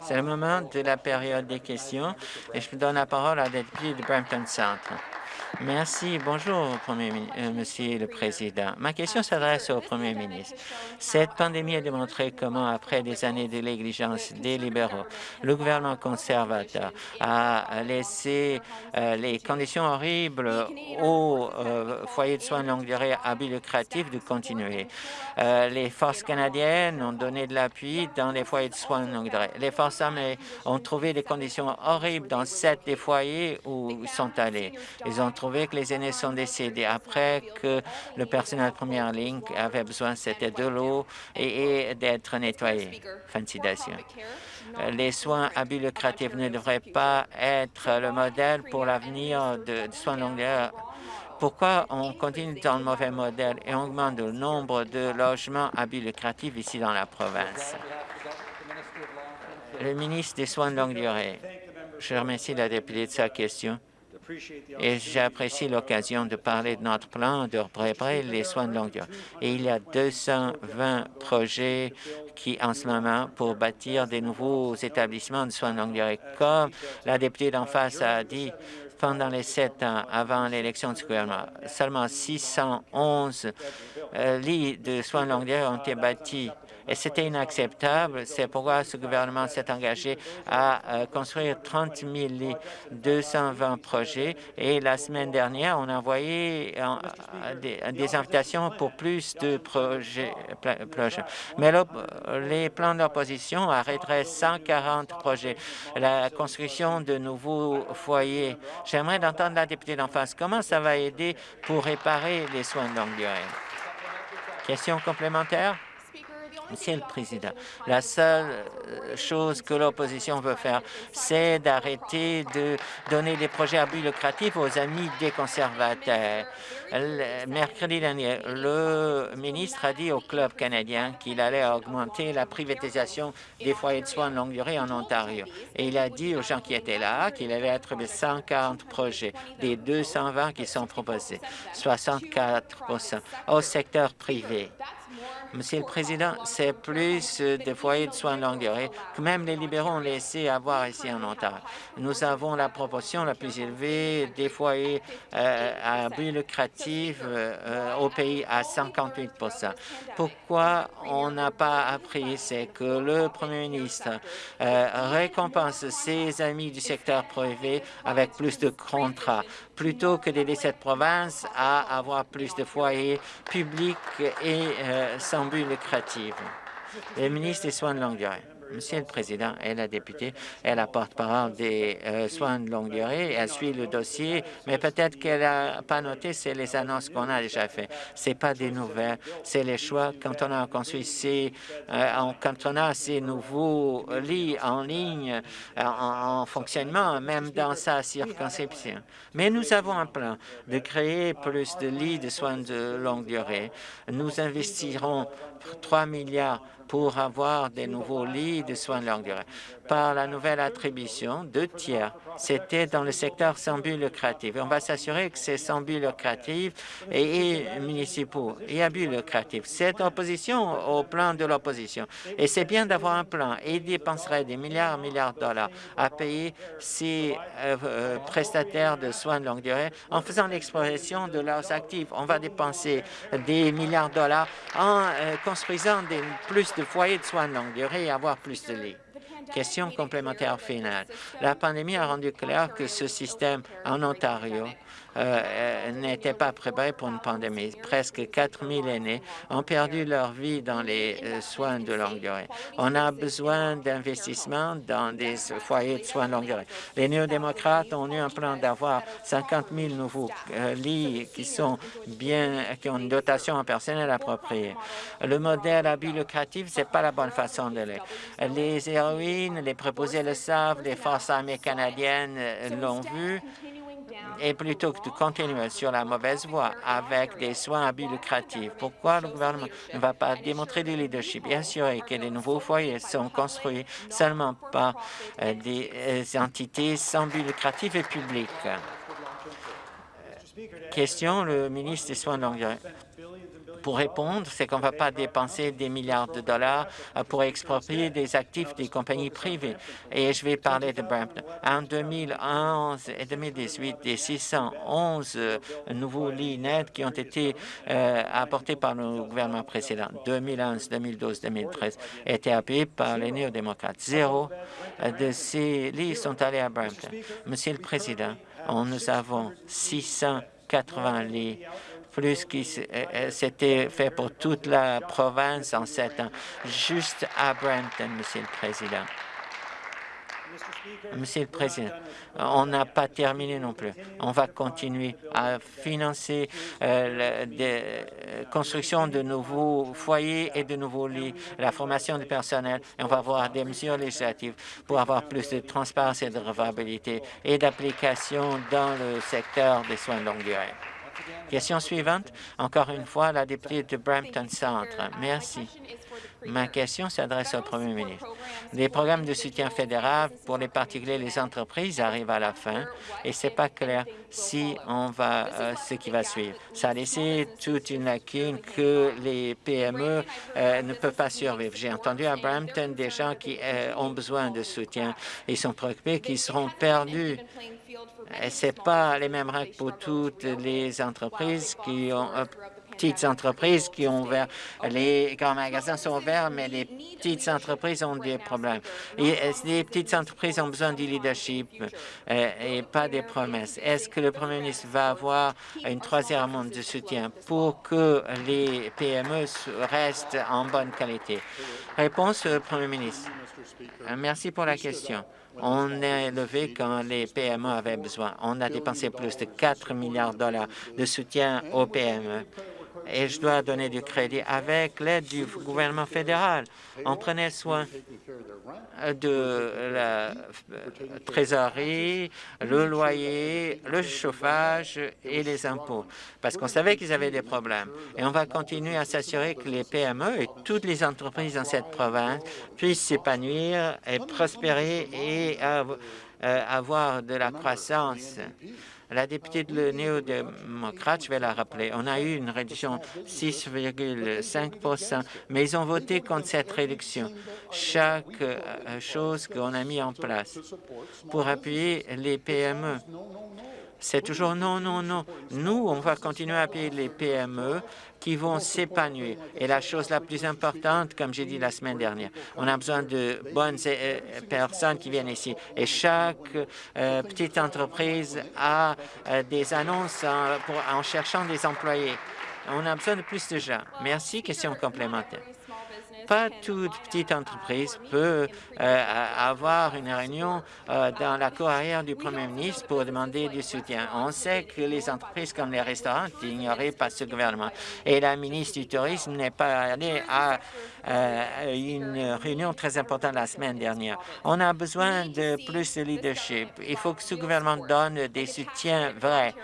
C'est le moment de la période des questions et je donne la parole à la députée de Brampton Centre. Merci. Bonjour, euh, Monsieur le Président. Ma question s'adresse au Premier ministre. Cette pandémie a démontré comment, après des années de négligence des libéraux, le gouvernement conservateur a laissé euh, les conditions horribles aux euh, foyers de soins de longue durée à but lucratif de continuer. les forces canadiennes ont donné de l'appui dans les foyers de soins de longue durée. Les forces armées ont trouvé des conditions horribles dans sept des foyers où ils sont allés. Ont trouvé que les aînés sont décédés après que le personnel de première ligne avait besoin, c'était de l'eau et, d'être nettoyé. Fin de citation. Les soins à but lucratif ne devraient pas être le modèle pour l'avenir de, soins longue durée. Pourquoi on continue dans le mauvais modèle et on augmente le nombre de logements à but lucratif ici dans la province? Le ministre des Soins de longue durée. Je remercie la députée de sa question et j'apprécie l'occasion de parler de notre plan de préparer les soins de longue durée. Et il y a 220 projets qui, en ce moment, pour bâtir des nouveaux établissements de soins de longue durée. Comme la députée d'en face a dit, pendant les sept ans avant l'élection du gouvernement, seulement 611 euh, lits de soins de longue durée ont été bâtis c'était inacceptable. C'est pourquoi ce gouvernement s'est engagé à euh, construire 30 220 projets et la semaine dernière, on a envoyé euh, des, invitations pour plus de projets. Mais les plans d'opposition arrêteraient 140 projets. La construction de nouveaux foyers. J'aimerais entendre la députée d'en face. Comment ça va aider pour réparer les soins de longue durée? Question complémentaire? Monsieur le Président, la seule euh, chose que l'opposition veut faire, c'est d'arrêter de donner des projets à but lucratif aux amis des conservateurs. mercredi dernier, le ministre a dit au Club canadien qu'il allait augmenter la privatisation des foyers de soins de longue durée en Ontario. Et il a dit aux gens qui étaient là qu'il allait attribuer 140 projets des 220 qui sont proposés, 64 au secteur privé. Monsieur le Président, c'est plus de foyers de soins de longue durée que même les libéraux ont laissé avoir ici en Ontario. Nous avons la proportion la plus élevée des foyers euh, à but lucratif euh, au pays à 58 Pourquoi on n'a pas appris, c'est que le Premier ministre euh, récompense ses amis du secteur privé avec plus de contrats. Plutôt que d'aider cette province à avoir plus de foyers publics et euh, sans but lucratif. Le ministre des Soins de longue durée. Monsieur le Président et la députée est la porte-parole des euh, soins de longue durée. Elle suit le dossier, mais peut-être qu'elle n'a pas noté, c'est les annonces qu'on a déjà faites. Ce pas des nouvelles, c'est les choix. Quand on a construit ces, euh, quand on a ces nouveaux lits en ligne, euh, en, fonctionnement, même dans sa circonscription. Mais nous avons un plan de créer plus de lits de soins de longue durée. Nous investirons 3 milliards pour avoir des nouveaux lits de soins de longue durée. Par la nouvelle attribution, deux tiers, c'était dans le secteur sans but lucratif. On va s'assurer que c'est sans but lucratif et, municipaux et à but lucratif. C'est opposition au plan de l'opposition. Et c'est bien d'avoir un plan. Et il dépenserait des milliards milliards de dollars à payer ces euh, euh, prestataires de soins de longue durée en faisant l'expression de leurs actifs. On va dépenser des milliards de dollars en euh, construisant des, plus de foyers de soins de longue durée et avoir plus de lits. Question complémentaire finale. La pandémie a rendu clair que ce système en Ontario euh, euh, n'étaient pas préparés pour une pandémie. Presque 4 000 aînés ont perdu leur vie dans les euh, soins de longue durée. On a besoin d'investissements dans des foyers de soins de longue durée. Les néo-démocrates ont eu un plan d'avoir 50 000 nouveaux lits qui sont bien, qui ont une dotation en personnel appropriée. Le modèle à but lucratif, c'est pas la bonne façon de l'être. Les héroïnes, les préposés le savent, les forces armées canadiennes l'ont vu et plutôt que de continuer sur la mauvaise voie avec des soins à but lucratif, pourquoi le gouvernement ne va pas démontrer du leadership? Et assurer que les nouveaux foyers sont construits seulement par euh, des euh, entités sans but lucratif et public? Question, le ministre des Soins de longue pour répondre, c'est qu'on ne va pas dépenser des milliards de dollars pour exproprier des actifs des compagnies privées. Et je vais parler de Brampton. En 2011 et 2018, des 611 nouveaux lits nets qui ont été apportés par le gouvernement précédent, 2011, 2012, 2013, étaient appuyés par les néo-démocrates. Zéro de ces lits sont allés à Brampton. Monsieur le Président, nous avons 680 lits plus qui s'était fait pour toute la province en sept ans, juste à Brampton, Monsieur le Président. Monsieur le Président, on n'a pas terminé non plus. On va continuer à financer euh, la euh, construction de nouveaux foyers et de nouveaux lits, la formation du personnel, et on va avoir des mesures législatives pour avoir plus de transparence et de revabilité et d'application dans le secteur des soins de longue durée. Question suivante, encore une fois, la députée de Brampton Centre. Merci. Ma question s'adresse au Premier ministre. Les programmes de soutien fédéral pour les particuliers et les entreprises arrivent à la fin et c'est pas clair si on va euh, ce qui va suivre. Ça a laissé toute une lacune que les PME euh, ne peuvent pas survivre. J'ai entendu à Brampton des gens qui euh, ont besoin de soutien. Ils sont préoccupés qu'ils seront perdus ce n'est pas les mêmes règles pour toutes les entreprises qui ont petites entreprises qui ont ouvert. Les grands magasins sont ouverts, mais les petites entreprises ont des problèmes. Et euh, les petites entreprises ont besoin du leadership euh, et pas des promesses. Est-ce que le Premier ministre va avoir une troisième ronde de soutien pour que les PME restent en bonne qualité? Réponse, Premier ministre. Euh, merci pour la question. On a élevé quand les PME avaient besoin. On a dépensé plus de 4 milliards de dollars de soutien aux PME et je dois donner du crédit avec l'aide du gouvernement fédéral. On prenait soin de la trésorerie, le loyer, le chauffage et les impôts, parce qu'on savait qu'ils avaient des problèmes. Et on va continuer à s'assurer que les PME et toutes les entreprises dans cette province puissent s'épanouir et prospérer et euh, avoir de la croissance. La députée de néo-démocrate, je vais la rappeler, on a eu une réduction 6,5 mais ils ont voté contre cette réduction. Chaque euh, chose qu'on a mis en place pour appuyer les PME, c'est toujours non, non, non. Nous, on va continuer à appuyer les PME qui vont s'épanouir. Et la chose la plus importante, comme j'ai dit la semaine dernière, on a besoin de bonnes euh, personnes qui viennent ici. Et chaque euh, petite entreprise a euh, des annonces en cherchant des employés. On a besoin de plus de gens. Merci. Question complémentaire pas toute petite entreprise peut euh, avoir une réunion euh, dans la cour arrière du premier ministre pour demander du soutien. On sait que les entreprises comme les restaurants n'ignoraient pas ce gouvernement. Et la ministre du Tourisme n'est pas allée à euh, une réunion très importante la semaine dernière. On a besoin de plus de leadership. Il faut que ce gouvernement donne des soutiens vrais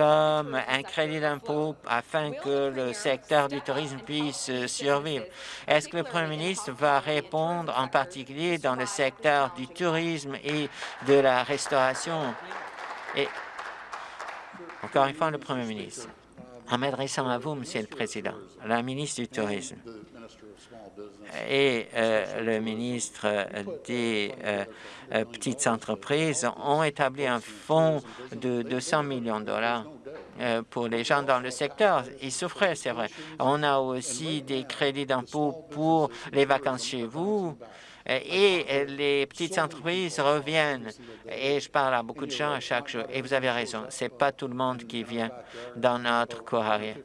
comme un crédit d'impôt afin que le secteur du tourisme puisse survivre. Est-ce que le Premier ministre va répondre en particulier dans le secteur du tourisme et de la restauration? Et encore une fois, le Premier ministre. En m'adressant à vous, Monsieur le Président, la ministre du Tourisme et euh, le ministre des euh, euh, petites entreprises ont établi un fonds de 200 millions de dollars pour les gens dans le secteur. Ils souffraient, c'est vrai. On a aussi des crédits d'impôt pour les vacances chez vous et les petites entreprises reviennent. Et je parle à beaucoup de gens à chaque jour. Et vous avez raison, ce n'est pas tout le monde qui vient dans notre cour arrière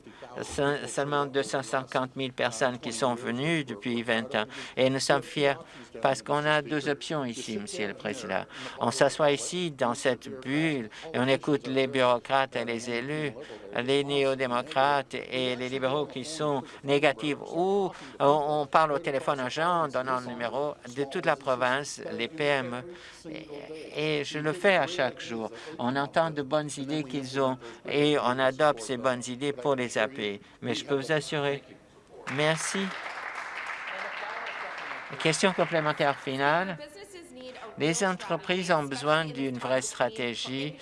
seulement 250 000 personnes qui sont venues depuis 20 ans. Et nous sommes fiers parce qu'on a deux options ici, Monsieur le Président. On s'assoit ici dans cette bulle et on écoute les bureaucrates et les élus, les néo-démocrates et les libéraux qui sont négatifs, ou on parle au téléphone aux gens, donnant le numéro de toute la province, les PME. Et je le fais à chaque jour. On entend de bonnes idées qu'ils ont et on adopte ces bonnes idées pour les appuyer. Mais je peux vous assurer, merci Question complémentaire finale. Les entreprises ont besoin d'une vraie stratégie,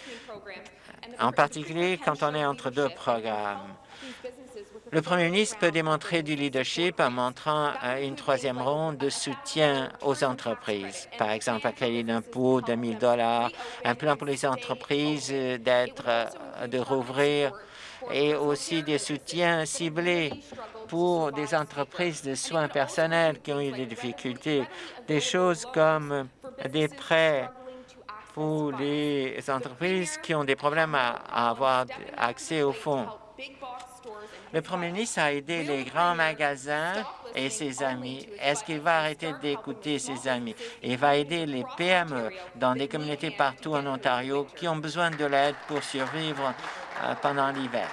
en particulier quand on est entre deux programmes. Le Premier ministre peut démontrer du leadership en montrant euh, une troisième ronde de soutien aux entreprises. Par exemple, un crédit d'impôt de 1 000 un plan pour les entreprises euh, d'être, euh, de rouvrir et aussi des soutiens ciblés pour des entreprises de soins personnels qui ont eu des difficultés, des choses comme des prêts pour les entreprises qui ont des problèmes à avoir accès aux fonds. Le premier ministre a aidé les grands magasins et ses amis. Est-ce qu'il va arrêter d'écouter ses amis? Il va aider les PME dans des communautés partout en Ontario qui ont besoin de l'aide pour survivre euh, pendant l'hiver.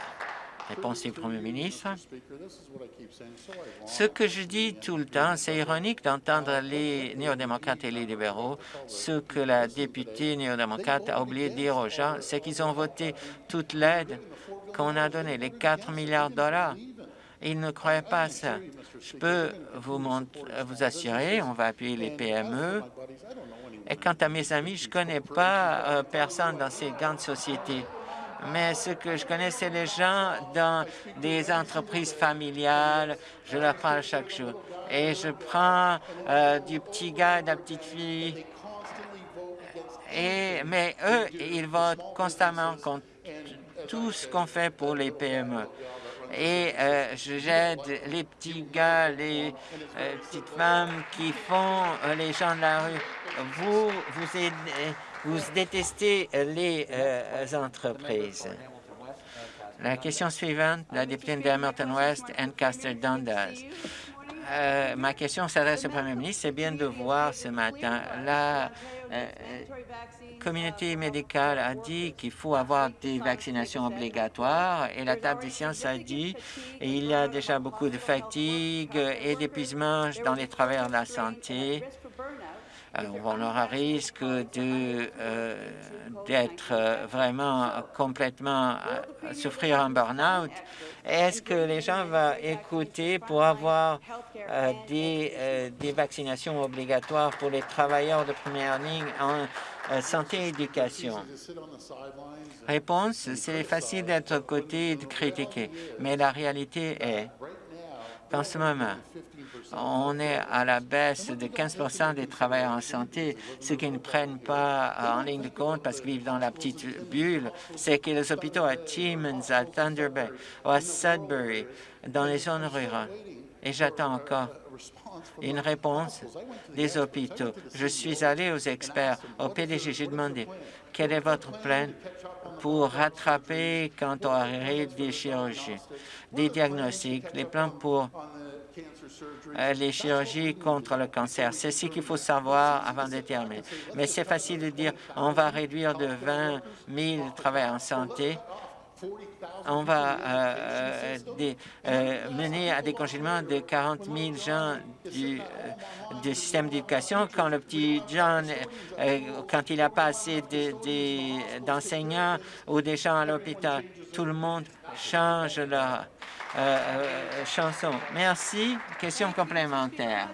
Réponse du Premier ministre. Ce que je dis tout le temps, c'est ironique d'entendre les néo-démocrates et les libéraux. Ce que la députée néo-démocrate a oublié de dire aux gens, c'est qu'ils ont voté toute l'aide qu'on a donné, les 4 milliards de dollars. Ils ne croyaient pas à ça. Je peux vous, vous assurer, on va appuyer les PME. Et quant à mes amis, je ne connais pas euh, personne dans ces grandes sociétés. Mais ce que je connais, c'est les gens dans des entreprises familiales. Je leur parle chaque jour. Et je prends euh, du petit gars de la petite fille. Et, mais eux, ils votent constamment contre tout ce qu'on fait pour les PME. Et euh, j'aide les petits gars, les euh, petites femmes qui font euh, les gens de la rue. Vous, vous, vous détestez les entreprises. La question suivante, la députée de West, Ancaster Dundas. ma question s'adresse au Premier ministre. C'est bien de voir ce matin la communauté médicale a dit qu'il faut avoir des vaccinations obligatoires et la table des sciences a dit qu'il y a déjà beaucoup de fatigue et d'épuisement dans les travailleurs de la santé. Alors, on aura risque d'être euh, vraiment complètement à souffrir un burn-out. Est-ce que les gens vont écouter pour avoir euh, des, euh, des vaccinations obligatoires pour les travailleurs de première ligne en euh, santé et éducation? Réponse, c'est facile d'être côté et de critiquer, mais la réalité est qu'en ce moment, on est à la baisse de 15% des travailleurs en santé. Ce qui ne prennent pas en ligne de compte parce qu'ils vivent dans la petite bulle, c'est que les hôpitaux à Timmins, à Thunder Bay ou à Sudbury, dans les zones rurales, et j'attends encore une réponse des hôpitaux. Je suis allé aux experts, au PDG, j'ai demandé quel est votre plan pour rattraper quand on arrive des chirurgies, des diagnostics, les plans pour euh, les chirurgies contre le cancer. C'est ce qu'il faut savoir avant de terminer. Mais c'est facile de dire on va réduire de 20 000 travailleurs en santé on va euh, euh, euh, mener à des congédiements de 40 000 gens du, système d'éducation quand le petit John, quand il n'a pas assez d'enseignants ou des gens à l'hôpital, tout le monde change leur chanson. Merci. Question complémentaire.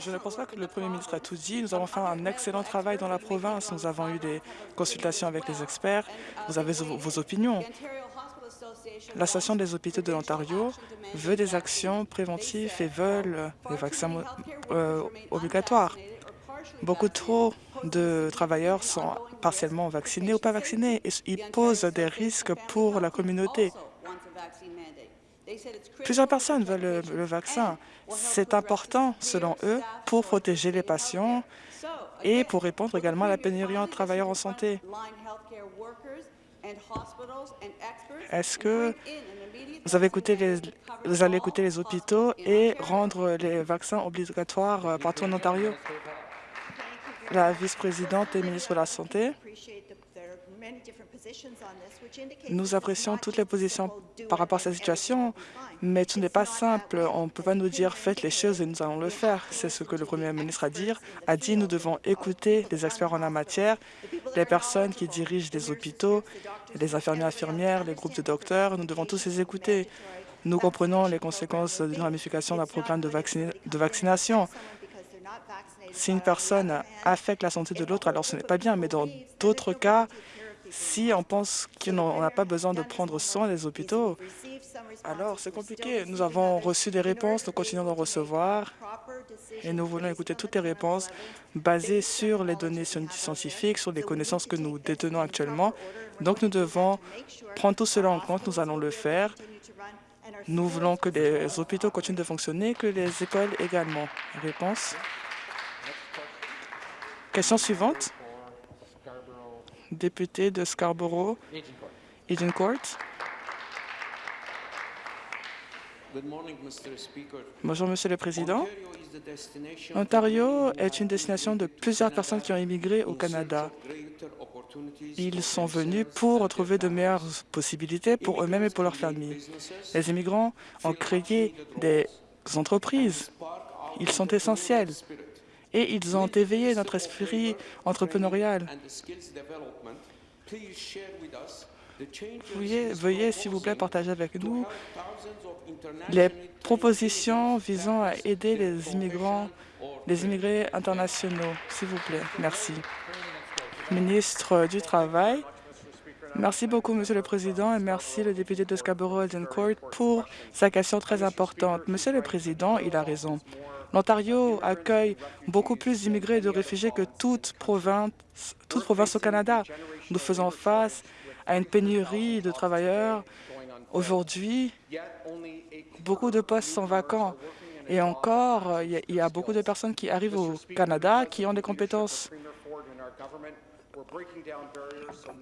Je ne pense pas que le Premier ministre a tout dit. Nous avons fait un excellent travail dans la province. Nous avons eu des consultations avec les experts. Vous avez vos opinions. L'Association des hôpitaux de l'Ontario veut des actions préventives et veulent des vaccins euh, obligatoires. Beaucoup trop de travailleurs sont partiellement vaccinés ou pas vaccinés et ils posent des risques pour la communauté. Plusieurs personnes veulent le, vaccin. C'est important, selon eux, pour protéger les patients et pour répondre également à la pénurie de travailleurs en santé. Est-ce que vous, avez écouté les, vous allez écouter les hôpitaux et rendre les vaccins obligatoires partout en Ontario? La vice-présidente et ministre de la Santé. Nous apprécions toutes les positions par rapport à cette situation, mais tout n'est pas simple. On ne peut pas nous dire « faites les choses et nous allons le faire ». C'est ce que le Premier ministre a dit. A dit nous devons écouter les experts en la matière, les personnes qui dirigent les hôpitaux, les infirmiers infirmières, les groupes de docteurs. Nous devons tous les écouter. Nous comprenons les conséquences d'une ramification d'un programme de, de vaccination. Si une personne affecte la santé de l'autre, alors ce n'est pas bien, mais dans d'autres cas, si on pense qu'on n'a pas besoin de prendre soin des hôpitaux, alors c'est compliqué. Nous avons reçu des réponses, nous continuons d'en recevoir et nous voulons écouter toutes les réponses basées sur les données scientifiques, sur les connaissances que nous détenons actuellement. Donc nous devons prendre tout cela en compte, nous allons le faire. Nous voulons que les hôpitaux continuent de fonctionner, que les écoles également. Réponse. Question suivante député de Scarborough, Court. Bonjour, Monsieur le Président. Ontario est une destination de plusieurs personnes qui ont immigré au Canada. Ils sont venus pour trouver de meilleures possibilités pour eux-mêmes et pour leurs familles. Les immigrants ont créé des entreprises. Ils sont essentiels et ils ont éveillé notre esprit entrepreneurial. Veuillez, s'il vous plaît, partager avec nous les propositions visant à aider les immigrants, les immigrés internationaux. S'il vous plaît. Merci. Ministre du Travail. Merci beaucoup, Monsieur le Président, et merci le député de Scarborough-Court pour sa question très importante. Monsieur le Président, il a raison. L'Ontario accueille beaucoup plus d'immigrés et de réfugiés que toute province, au Canada. Nous faisons face à une pénurie de travailleurs. Aujourd'hui, beaucoup de postes sont vacants. Et encore, il y a beaucoup de personnes qui arrivent au Canada qui ont des compétences.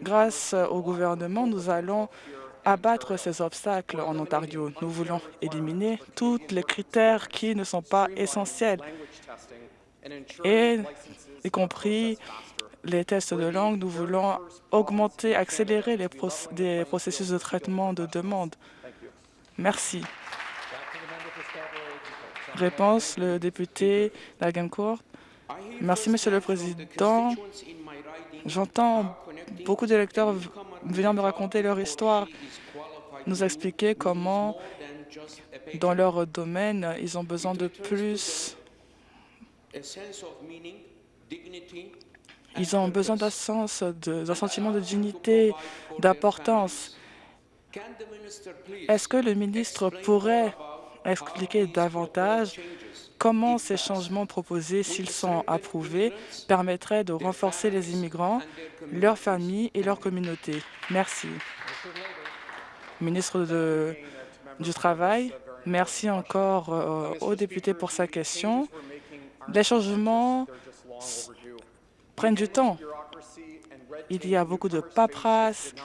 Grâce au gouvernement, nous allons abattre ces obstacles en Ontario. Nous voulons éliminer tous les critères qui ne sont pas essentiels, et y compris les tests de langue. Nous voulons augmenter, accélérer les processus de traitement de demande. Merci. Réponse, le député Court. Merci, Monsieur le Président. J'entends beaucoup d'électeurs venant me raconter leur histoire, nous expliquer comment, dans leur domaine, ils ont besoin de plus. Ils ont besoin d'un sens, d'un sentiment de dignité, d'importance. Est-ce que le ministre pourrait expliquer davantage comment ces changements proposés, s'ils sont approuvés, permettraient de renforcer les immigrants, leurs familles et leurs communautés. Merci. Ministre du Travail, merci encore euh, au député pour sa question. Les changements prennent du temps. Il y a beaucoup de paperasse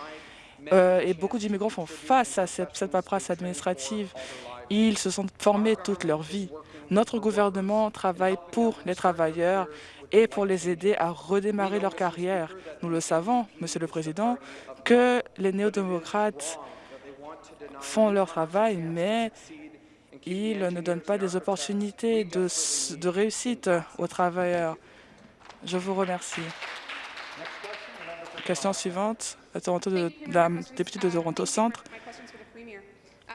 euh, et beaucoup d'immigrants font face à cette, cette paperasse administrative. Ils se sont formés toute leur vie. Notre gouvernement travaille pour les travailleurs et pour les aider à redémarrer leur carrière. Nous le savons, Monsieur le Président, que les néo-démocrates font leur travail, mais ils ne donnent pas des opportunités de, réussite aux travailleurs. Je vous remercie. Question suivante, la, Toronto de, la députée de Toronto Centre.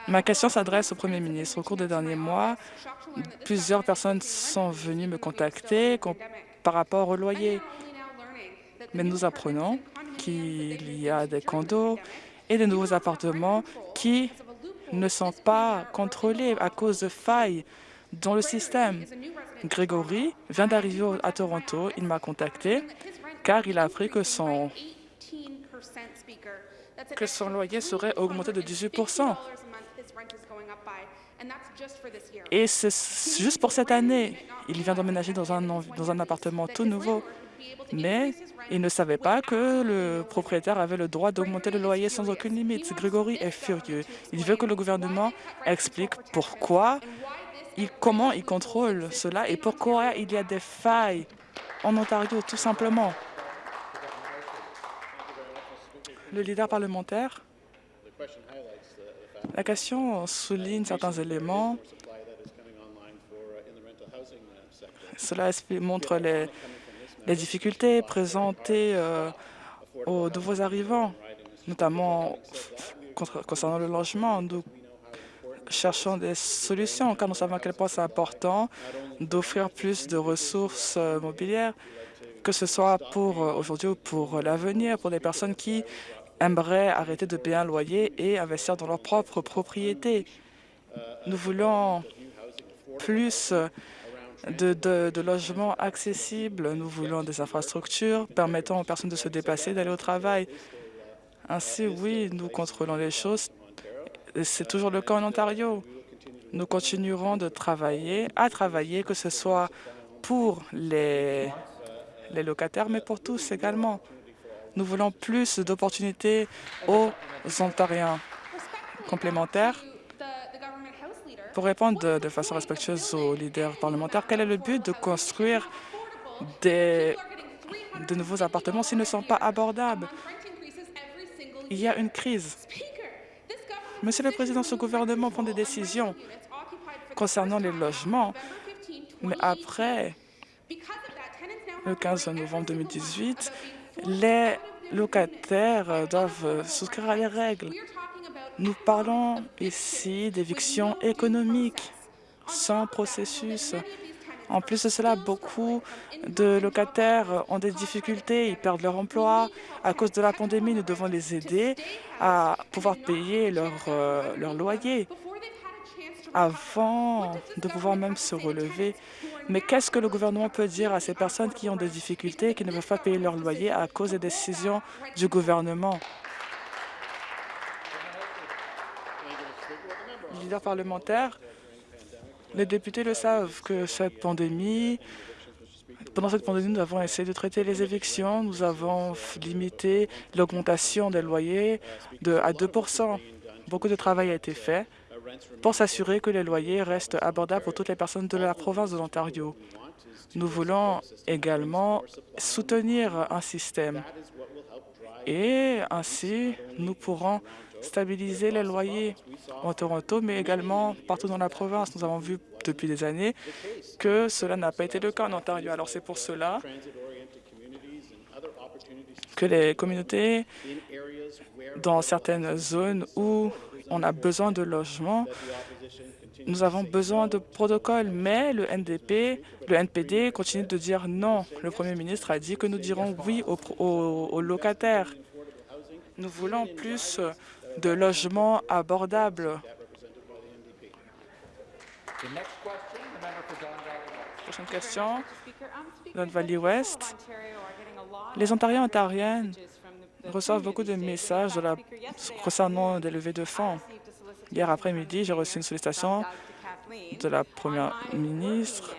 Ma question s'adresse au Premier ministre. Au cours des derniers mois, plusieurs personnes sont venues me contacter par rapport au loyer. Mais nous apprenons qu'il y a des condos et de nouveaux appartements qui ne sont pas contrôlés à cause de failles dans le système. Grégory vient d'arriver à Toronto. Il m'a contacté car il a appris que son, que son loyer serait augmenté de 18 et c'est juste pour cette année. Il vient d'emménager dans un, dans un appartement tout nouveau. Mais il ne savait pas que le propriétaire avait le droit d'augmenter le loyer sans aucune limite. Grégory est furieux. Il veut que le gouvernement explique pourquoi, il, comment il contrôle cela et pourquoi il y a des failles en Ontario, tout simplement. Le leader parlementaire la question souligne certains éléments. Cela montre les, difficultés présentées euh, aux nouveaux arrivants, notamment concernant le logement. cherchons des solutions, car nous savons à quel point c'est important d'offrir plus de ressources euh, mobilières, que ce soit pour euh, aujourd'hui ou pour l'avenir, pour les personnes qui aimeraient arrêter de payer un loyer et investir dans leur propre propriété. Nous voulons plus de, logements accessibles. Nous voulons des infrastructures permettant aux personnes de se déplacer, d'aller au travail. Ainsi, oui, nous contrôlons les choses. C'est toujours le cas en Ontario. Nous continuerons de travailler, à travailler, que ce soit pour les locataires, mais pour tous également. Nous voulons plus d'opportunités aux Ontariens. Complémentaires, pour répondre de, façon respectueuse aux leaders parlementaires, quel est le but de construire des, de nouveaux appartements s'ils ne sont pas abordables? Il y a une crise. Monsieur le Président, ce gouvernement prend des décisions concernant les logements, mais après le 15 novembre 2018, les locataires doivent souscrire à les règles. Nous parlons ici d'éviction économique sans processus. En plus de cela, beaucoup de locataires ont des difficultés, ils perdent leur emploi. À cause de la pandémie, nous devons les aider à pouvoir payer leur, euh, leur loyer avant de pouvoir même se relever. Mais qu'est-ce que le gouvernement peut dire à ces personnes qui ont des difficultés et qui ne peuvent pas payer leur loyer à cause des décisions du gouvernement? leaders parlementaires, les députés le savent que cette pandémie, pendant cette pandémie, nous avons essayé de traiter les évictions, nous avons limité l'augmentation des loyers à 2 Beaucoup de travail a été fait pour s'assurer que les loyers restent abordables pour toutes les personnes de la province de l'Ontario. Nous voulons également soutenir un système et ainsi nous pourrons stabiliser les loyers en Toronto, mais également partout dans la province. Nous avons vu depuis des années que cela n'a pas été le cas en Ontario. Alors c'est pour cela que les communautés dans certaines zones où on a besoin de logements, nous avons besoin de protocoles, mais le NDP, le NPD continue de dire non. Le Premier ministre a dit que nous dirons oui aux, locataires. Nous voulons plus de logements abordables. Prochaine question, Don Valley West. Les Ontariens ontariennes reçoivent beaucoup de messages concernant des levées de fonds. Hier après-midi, j'ai reçu une sollicitation de la première ministre.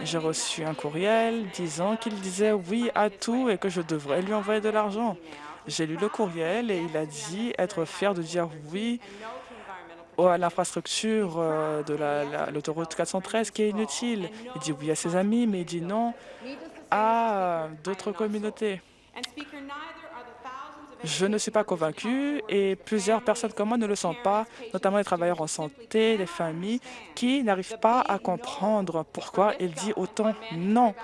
J'ai reçu un courriel disant qu'il disait oui à tout et que je devrais lui envoyer de l'argent. J'ai lu le courriel et il a dit être fier de dire oui à l'infrastructure euh, de l'autoroute 413 qui est inutile. Il dit oui à ses amis, mais il dit non à d'autres communautés. Je ne suis pas convaincu et plusieurs personnes comme moi ne le sont pas, notamment les travailleurs en santé, les familles, qui n'arrivent pas à comprendre pourquoi il dit autant non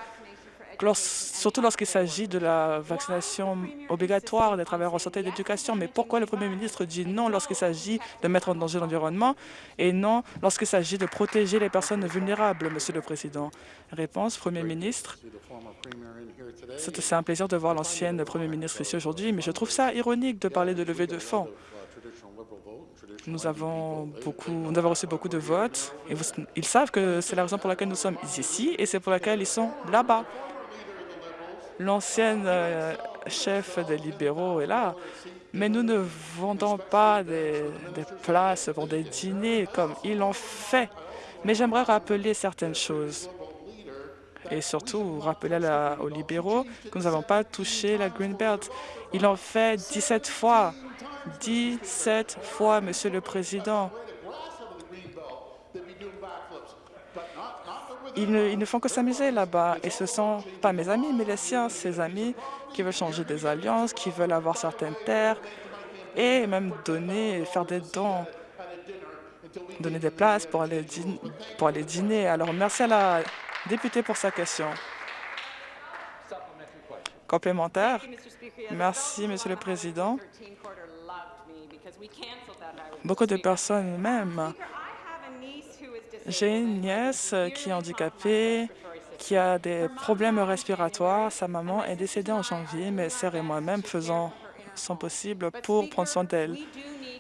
surtout lorsqu'il s'agit de la vaccination obligatoire des travailleurs en santé et d'éducation. Mais pourquoi le Premier ministre dit non lorsqu'il s'agit de mettre en danger l'environnement et non lorsqu'il s'agit de protéger les personnes vulnérables, Monsieur le Président? Réponse, Premier ministre. C'est un plaisir de voir l'ancienne Premier ministre ici aujourd'hui, mais je trouve ça ironique de parler de levée de fonds. Nous avons, beaucoup, nous avons reçu beaucoup de votes et ils savent que c'est la raison pour laquelle nous sommes ici et c'est pour laquelle ils sont là-bas. L'ancienne euh, chef des libéraux est là, mais nous ne vendons pas des, places pour des dîners comme ils l'ont fait. Mais j'aimerais rappeler certaines choses et surtout rappeler aux libéraux que nous n'avons pas touché la Greenbelt. Ils l'ont fait 17 fois. 17 fois, Monsieur le Président. Ils ne, font que s'amuser là-bas. Et ce ne sont pas mes amis, mais les siens, ces amis qui veulent changer des alliances, qui veulent avoir certaines terres et même donner, faire des dons, donner des places pour aller, pour aller dîner. Alors, merci à la députée pour sa question. Complémentaire. Merci, Monsieur le Président. Beaucoup de personnes même. J'ai une nièce qui est handicapée, qui a des problèmes respiratoires. Sa maman est décédée en janvier, mais sœur et moi-même faisons son possible pour prendre soin d'elle.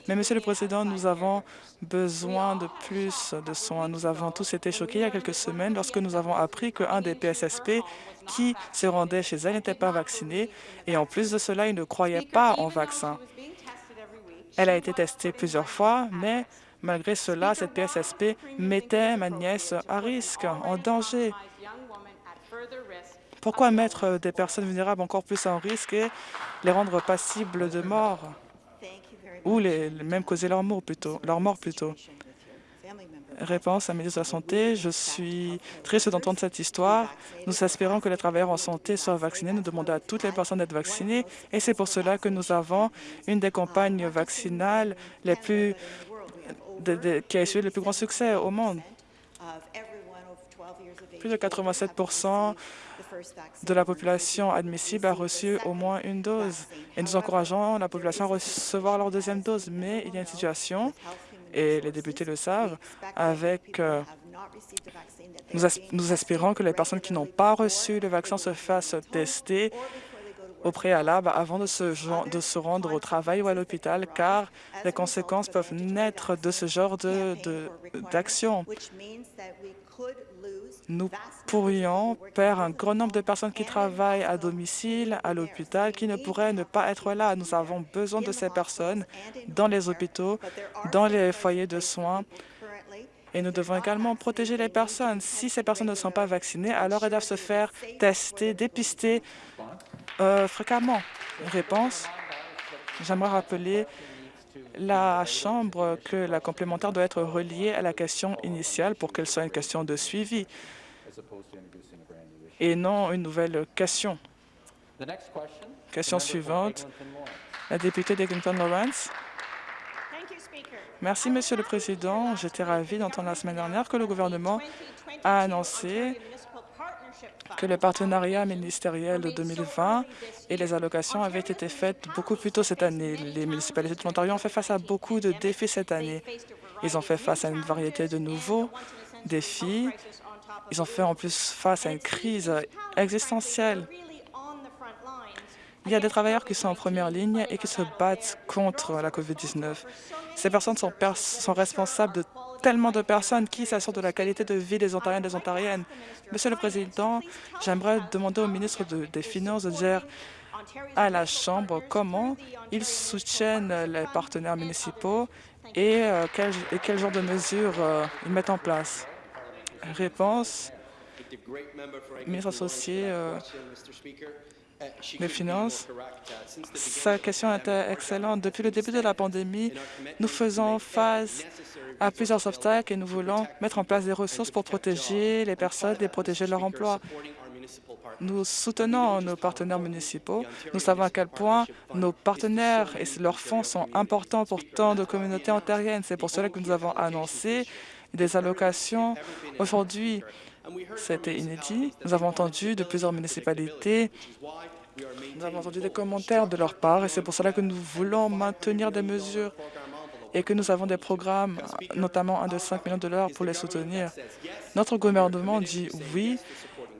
Mais, Monsieur le Président, nous avons besoin de plus de soins. Nous avons tous été choqués il y a quelques semaines lorsque nous avons appris qu'un des PSSP qui se rendait chez elle n'était pas vacciné et en plus de cela, il ne croyait pas en vaccin. Elle a été testée plusieurs fois, mais malgré cela, cette PSSP mettait ma nièce à risque, en danger. Pourquoi mettre des personnes vulnérables encore plus en risque et les rendre passibles de mort? ou les, même causer leur mort plutôt, leur mort plutôt? Réponse à la ministre de la Santé, je suis triste d'entendre cette histoire. Nous espérons que les travailleurs en santé soient vaccinés. Nous demandons à toutes les personnes d'être vaccinées et c'est pour cela que nous avons une des campagnes vaccinales les plus, qui a eu le plus grand succès au monde. Plus de 87% de la population admissible a reçu au moins une dose. Et nous encourageons la population à recevoir leur deuxième dose. Mais il y a une situation, et les députés le savent, avec... Euh, nous, espérons que les personnes qui n'ont pas reçu le vaccin se fassent tester au préalable avant de se, de se rendre au travail ou à l'hôpital, car les conséquences peuvent naître de ce genre d'action. De, nous pourrions perdre un grand nombre de personnes qui travaillent à domicile, à l'hôpital, qui ne pourraient ne pas être là. Nous avons besoin de ces personnes dans les hôpitaux, dans les foyers de soins, et nous devons également protéger les personnes. Si ces personnes ne sont pas vaccinées, alors elles doivent se faire tester, dépister euh, fréquemment. Réponse, j'aimerais rappeler la Chambre que la complémentaire doit être reliée à la question initiale pour qu'elle soit une question de suivi et non une nouvelle question. Question suivante, la députée d'Eglinton Lawrence. Merci, Monsieur le Président. J'étais ravi d'entendre la semaine dernière que le gouvernement a annoncé que le partenariat ministériel de 2020 et les allocations avaient été faites beaucoup plus tôt cette année. Les municipalités de l'Ontario ont fait face à beaucoup de défis cette année. Ils ont fait face à une variété de nouveaux défis. Ils ont fait en plus face à une crise existentielle. Il y a des travailleurs qui sont en première ligne et qui se battent contre la COVID-19. Ces personnes sont, responsables de tellement de personnes qui s'assurent de la qualité de vie des Ontariens et des Ontariennes. Monsieur le Président, j'aimerais demander au ministre des Finances de dire à la Chambre comment ils soutiennent les partenaires municipaux et, euh, quel, genre de mesures euh, ils mettent en place. Réponse, ministre associé euh, des Finances. Sa question était excellente. Depuis le début de la pandémie, nous faisons face à plusieurs obstacles et nous voulons mettre en place des ressources pour protéger les personnes et protéger leur emploi. Nous soutenons nos partenaires municipaux. Nous savons à quel point nos partenaires et leurs fonds sont importants pour tant de communautés ontariennes. C'est pour cela que nous avons annoncé des allocations. Aujourd'hui, c'était inédit. Nous avons entendu de plusieurs municipalités nous avons entendu des commentaires de leur part et c'est pour cela que nous voulons maintenir des mesures et que nous avons des programmes, notamment un de 5 millions de dollars pour les soutenir. Notre gouvernement dit oui,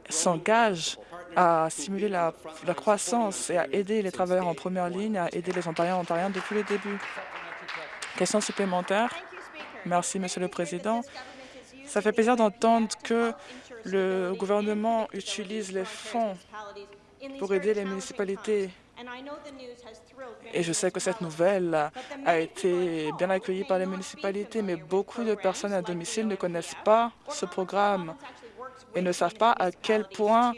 s'engage à stimuler la, la, croissance et à aider les travailleurs en première ligne, à aider les Ontariens et Ontariens depuis le début. Question supplémentaire. Merci, Monsieur le Président. Ça fait plaisir d'entendre que le gouvernement utilise les fonds pour aider les municipalités. Et je sais que cette nouvelle a été bien accueillie par les municipalités, mais beaucoup de personnes à domicile ne connaissent pas ce programme et ne savent pas à quel point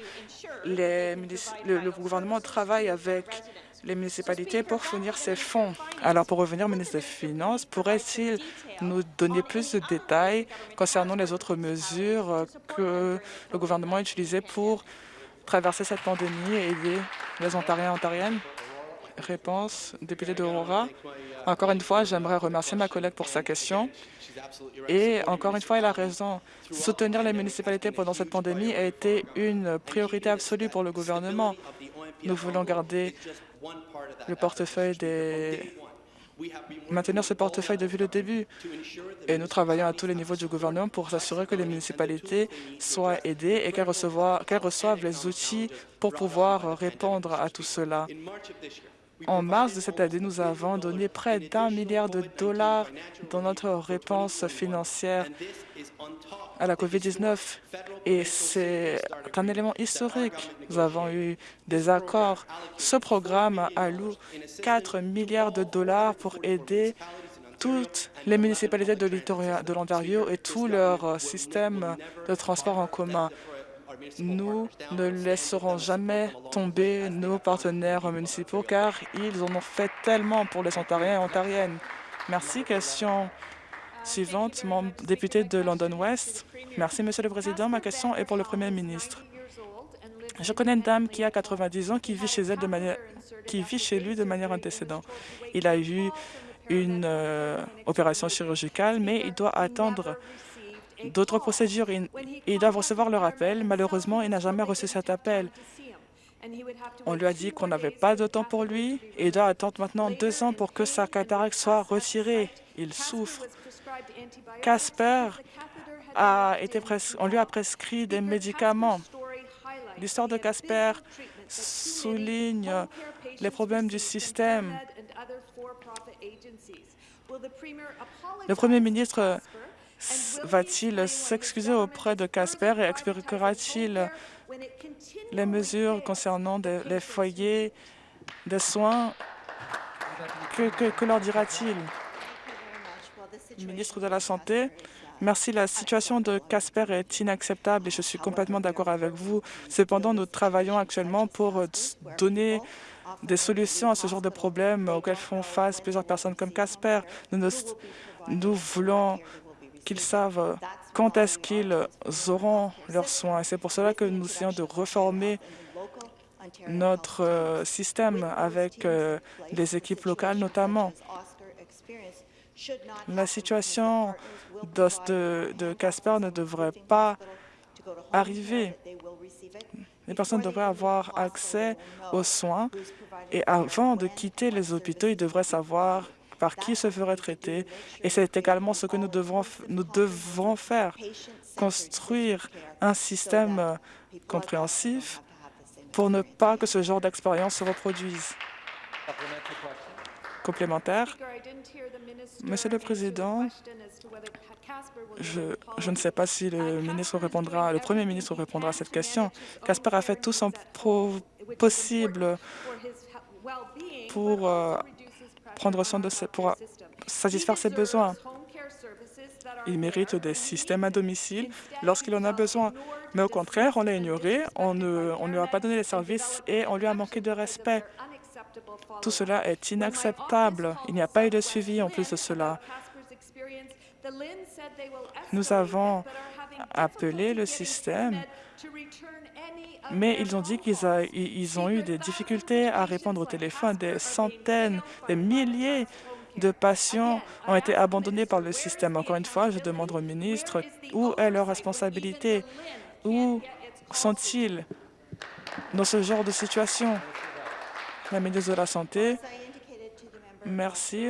le, gouvernement travaille avec les municipalités pour fournir ces fonds. Alors, pour revenir au ministre des Finances, pourrait-il nous donner plus de détails concernant les autres mesures que le gouvernement a utilisées pour traverser cette pandémie et aider les Ontariens et Ontariennes? Réponse, député d'Aurora. Encore une fois, j'aimerais remercier ma collègue pour sa question. Et encore une fois, elle a raison. Soutenir les municipalités pendant cette pandémie a été une priorité absolue pour le gouvernement. Nous voulons garder le portefeuille des maintenir ce portefeuille depuis le début. et nous travaillons à tous les niveaux du gouvernement pour s'assurer que les municipalités soient aidées et qu'elles reçoivent les outils pour pouvoir répondre à tout cela. En mars de cette année, nous avons donné près d'un milliard de dollars dans notre réponse financière à la COVID-19 et c'est un élément historique. Nous avons eu des accords. Ce programme alloue 4 milliards de dollars pour aider toutes les municipalités de l'Ontario et tout leur système de transport en commun. Nous ne laisserons jamais tomber nos partenaires municipaux car ils en ont fait tellement pour les Ontariens et Ontariennes. Merci. Question suivante, député de London West. Merci, Monsieur le Président. Ma question est pour le Premier ministre. Je connais une dame qui a 90 ans qui vit chez elle de manière, qui vit chez lui de manière antécédente. Il a eu une euh, opération chirurgicale, mais il doit attendre d'autres procédures. Il, doit recevoir le rappel. Malheureusement, il n'a jamais reçu cet appel. On lui a dit qu'on n'avait pas de temps pour lui et il doit attendre maintenant deux ans pour que sa cataracte soit retirée. Il souffre. Casper a été on lui a prescrit des médicaments. L'histoire de Casper souligne les problèmes du système. Le Premier ministre va-t-il s'excuser auprès de Casper et expliquera-t-il les mesures concernant les foyers de soins? Que, leur dira-t-il? Ministre de la Santé, Merci. La situation de Casper est inacceptable et je suis complètement d'accord avec vous. Cependant, nous travaillons actuellement pour donner des solutions à ce genre de problèmes auxquels font face plusieurs personnes comme Casper. Nous voulons qu'ils savent quand est-ce qu'ils auront leurs soins. C'est pour cela que nous essayons de reformer notre euh, système avec euh, les équipes locales notamment. La situation de Casper ne devrait pas arriver. Les personnes devraient avoir accès aux soins et avant de quitter les hôpitaux, ils devraient savoir par qui se ferait traiter. Et c'est également ce que nous devons, nous devrons faire, construire un système compréhensif pour ne pas que ce genre d'expérience se reproduise. Complémentaire. Monsieur le Président, je, je, ne sais pas si le ministre répondra, le Premier ministre répondra à cette question. Casper a fait tout son possible pour euh, prendre soin de pour satisfaire ses besoins. Il mérite des systèmes à domicile lorsqu'il en a besoin. Mais au contraire, on l'a ignoré, on ne on lui a pas donné les services et on lui a manqué de respect. Tout cela est inacceptable. Il n'y a pas eu de suivi en plus de cela. Nous avons appelé le système mais ils ont dit qu'ils ont eu des difficultés à répondre au téléphone. Des centaines, des milliers de patients ont été abandonnés par le système. Encore une fois, je demande au ministre où est leur responsabilité, où sont-ils dans ce genre de situation? La ministre de la Santé, merci.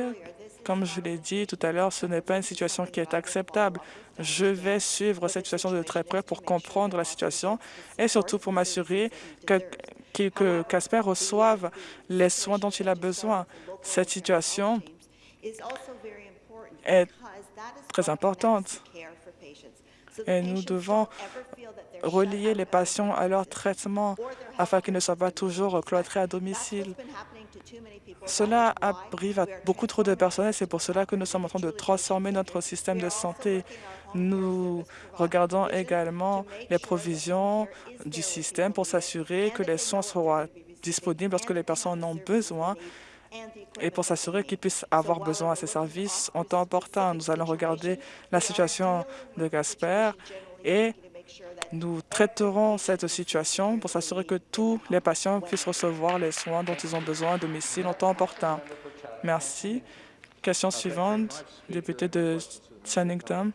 Comme je l'ai dit tout à l'heure, ce n'est pas une situation qui est acceptable. Je vais suivre cette situation de très près pour comprendre la situation et surtout pour m'assurer que, Casper reçoive les soins dont il a besoin. Cette situation est très importante et nous devons relier les patients à leur traitement afin qu'ils ne soient pas toujours cloîtrés à domicile. Cela arrive à beaucoup trop de personnes et c'est pour cela que nous sommes en train de transformer notre système de santé. Nous regardons également les provisions du système pour s'assurer que les soins seront disponibles lorsque les personnes en ont besoin et pour s'assurer qu'ils puissent avoir besoin de ces services en temps opportun. Nous allons regarder la situation de Gasper et nous traiterons cette situation pour s'assurer que tous les patients puissent recevoir les soins dont ils ont besoin à domicile en temps opportun. Merci. Question suivante, député de Chatham,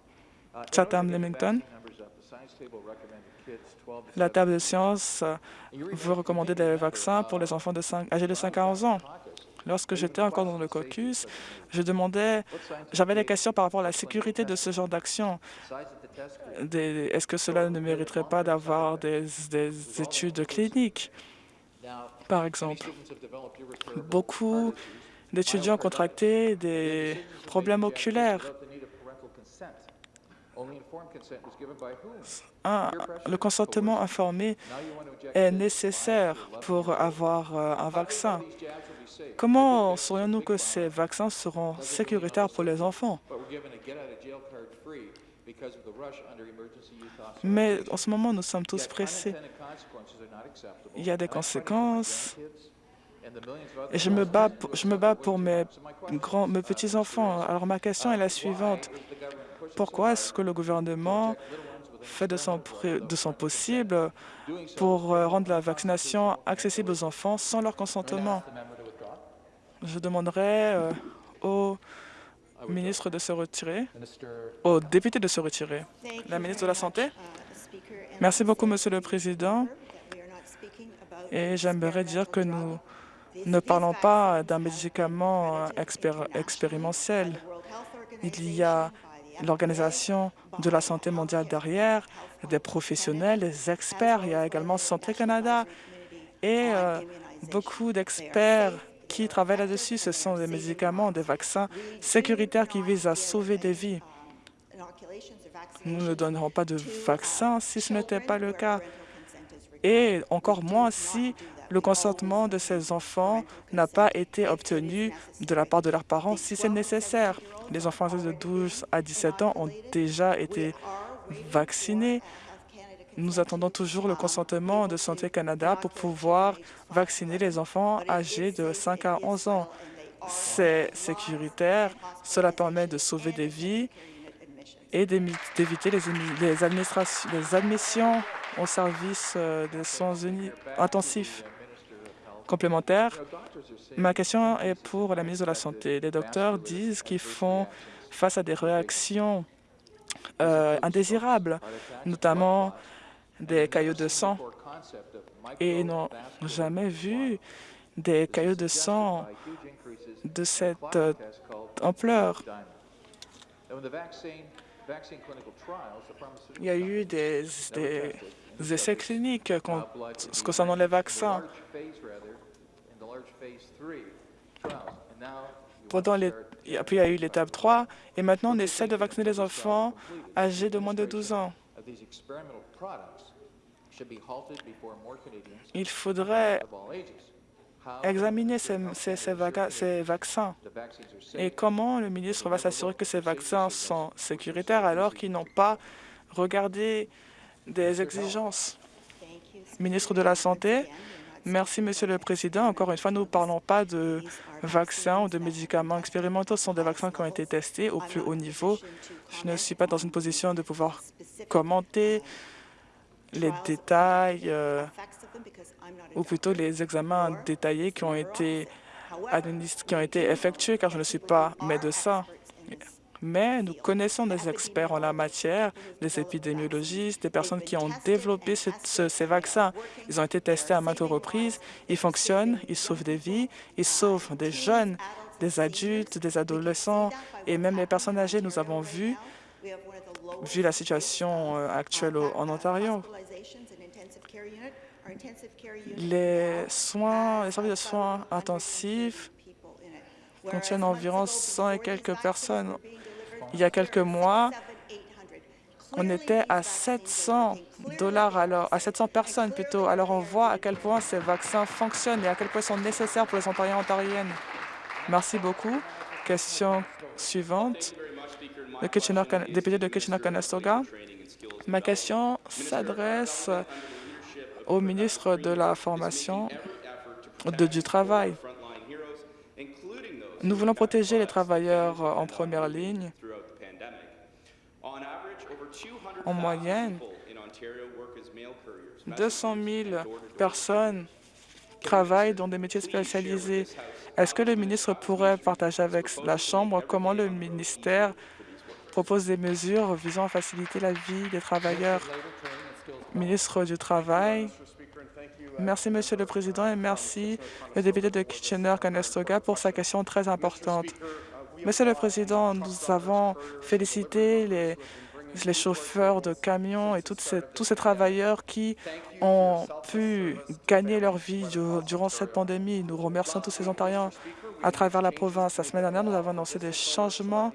Chatham-Limington. La table de sciences veut recommander des vaccins pour les enfants de 5, âgés de 5 à 11 ans. Lorsque j'étais encore dans le caucus, je demandais, j'avais des questions par rapport à la sécurité de ce genre d'action. Est-ce que cela ne mériterait pas d'avoir des, des études cliniques, par exemple? Beaucoup d'étudiants ont contracté des problèmes oculaires. le consentement informé est nécessaire pour avoir euh, un vaccin. Comment saurions-nous que ces vaccins seront sécuritaires pour les enfants? Mais en ce moment, nous sommes tous pressés. Il y a des conséquences et je me bats, je me bats pour mes, grands, mes petits-enfants. Alors ma question est la suivante. Pourquoi est-ce que le gouvernement fait de son, de son possible pour euh, rendre la vaccination accessible aux enfants sans leur consentement? Je demanderai euh, au ministre de se retirer, au député de se retirer. La ministre de la Santé. Merci beaucoup, Monsieur le Président. Et j'aimerais dire que nous ne parlons pas d'un médicament expérimental. Il y a l'Organisation de la santé mondiale derrière, des professionnels, des experts. Il y a également Santé Canada et euh, beaucoup d'experts qui travaillent là-dessus. Ce sont des médicaments, des vaccins sécuritaires qui visent à sauver des vies. Nous ne donnerons pas de vaccin si ce n'était pas le cas, et encore moins si le consentement de ces enfants n'a pas été obtenu de la part de leurs parents si c'est nécessaire. Les enfants de 12 à 17 ans ont déjà été vaccinés. Nous attendons toujours le consentement de Santé Canada pour pouvoir vacciner les enfants âgés de 5 à 11 ans. C'est sécuritaire, cela permet de sauver des vies et d'éviter les, admissions au service euh, des soins intensifs complémentaires. Ma question est pour la ministre de la Santé. Les docteurs disent qu'ils font face à des réactions euh, indésirables, notamment des caillots de sang et n'ont jamais vu des caillots de sang de cette euh, ampleur. Il y a eu des, essais cliniques concernant les vaccins. Pendant les, puis il y a eu l'étape 3, et maintenant on essaie de vacciner les enfants âgés de moins de 12 ans. Il faudrait examiner ces, ces, vaccins. Et comment le ministre va s'assurer que ces vaccins sont sécuritaires alors qu'ils n'ont pas regardé des exigences? Ministre de la Santé, merci, Monsieur le Président. Encore une fois, nous ne parlons pas de vaccins ou de médicaments expérimentaux. Ce sont des vaccins qui ont été testés au plus haut niveau. Je ne suis pas dans une position de pouvoir commenter les détails, euh, ou plutôt les examens détaillés qui ont été qui ont été effectués, car je ne suis pas médecin. Mais nous connaissons des experts en la matière, des épidémiologistes, des personnes qui ont développé ces vaccins. Ils ont été testés à maintes reprises, ils fonctionnent, ils sauvent des vies, ils sauvent des jeunes, des adultes, des adolescents et même les personnes âgées. Nous avons vu, vu la situation euh, actuelle en Ontario, les soins, les services de soins intensifs contiennent environ 100 et quelques personnes. Il y a quelques mois, on était à 700 dollars alors, à 700 personnes plutôt. Alors on voit à quel point ces vaccins fonctionnent et à quel point ils sont nécessaires pour les Ontariens et Ontariennes. Merci beaucoup. Question suivante. Le député de Kitchener-Conestoga. Ma question s'adresse au ministre de la Formation du Travail. Nous voulons protéger les travailleurs en première ligne. En moyenne, 200 000 personnes travaillent dans des métiers spécialisés. Est-ce que le ministre pourrait partager avec la Chambre comment le ministère propose des mesures visant à faciliter la vie des travailleurs ministre du Travail. Merci, Monsieur le Président, et merci le député de Kitchener-Conestoga pour sa question très importante. Monsieur le Président, nous avons félicité les, chauffeurs de camions et tous ces travailleurs qui ont pu gagner leur vie durant cette pandémie. Nous remercions tous ces Ontariens à travers la province. La semaine dernière, nous avons annoncé des changements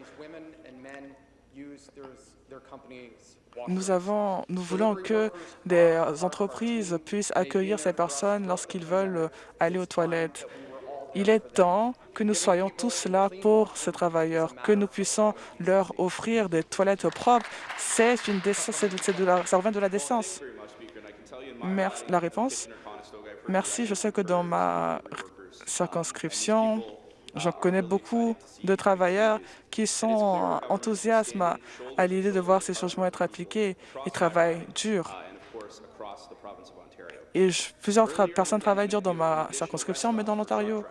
nous, avons, nous voulons que des entreprises puissent accueillir ces personnes lorsqu'ils veulent aller aux toilettes. Il est temps que nous soyons tous là pour ces travailleurs, que nous puissions leur offrir des toilettes propres. C'est une décence, de la, ça revient de la décence. Merci. La réponse? Merci. Je sais que dans ma circonscription, J'en connais beaucoup de travailleurs qui sont enthousiastes à l'idée de voir ces changements être appliqués. Ils travaillent dur. Et plusieurs personnes travaillent dur dans ma circonscription, mais dans l'Ontario.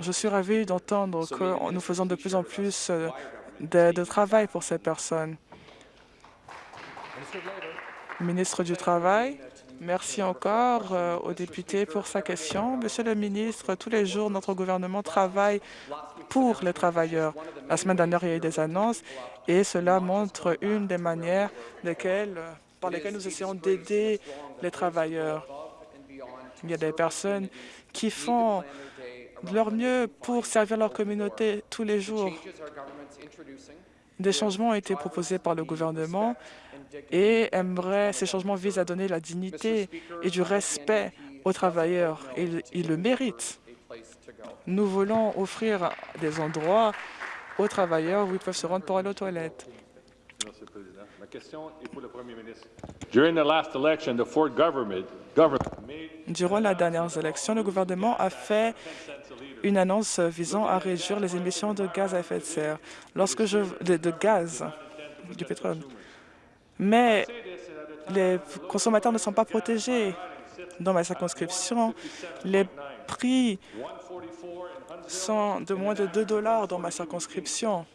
Je suis ravi d'entendre que nous faisons de plus en plus euh, de, travail pour ces personnes. Ministre du Travail. Merci encore euh, au député pour sa question. Monsieur le ministre, tous les jours, notre gouvernement travaille pour les travailleurs. La semaine dernière, il y a eu des annonces et cela montre une des manières par lesquelles nous essayons d'aider les travailleurs. Il y a des personnes qui font de leur mieux pour servir leur communauté tous les jours. Des changements ont été proposés par le gouvernement et aimerait, ces changements visent à donner la dignité et du respect aux travailleurs. Ils, ils le méritent. Nous voulons offrir des endroits aux travailleurs où ils peuvent se rendre pour aller aux toilettes. Merci, Président. Ma question est pour le Premier ministre. Durant la dernière élection, le gouvernement a fait une annonce visant à réduire les émissions de gaz à effet de serre. Lorsque je de, de gaz, du pétrole, mais les consommateurs ne sont pas protégés. Dans ma circonscription, les prix sont de moins de 2 dollars dans ma circonscription.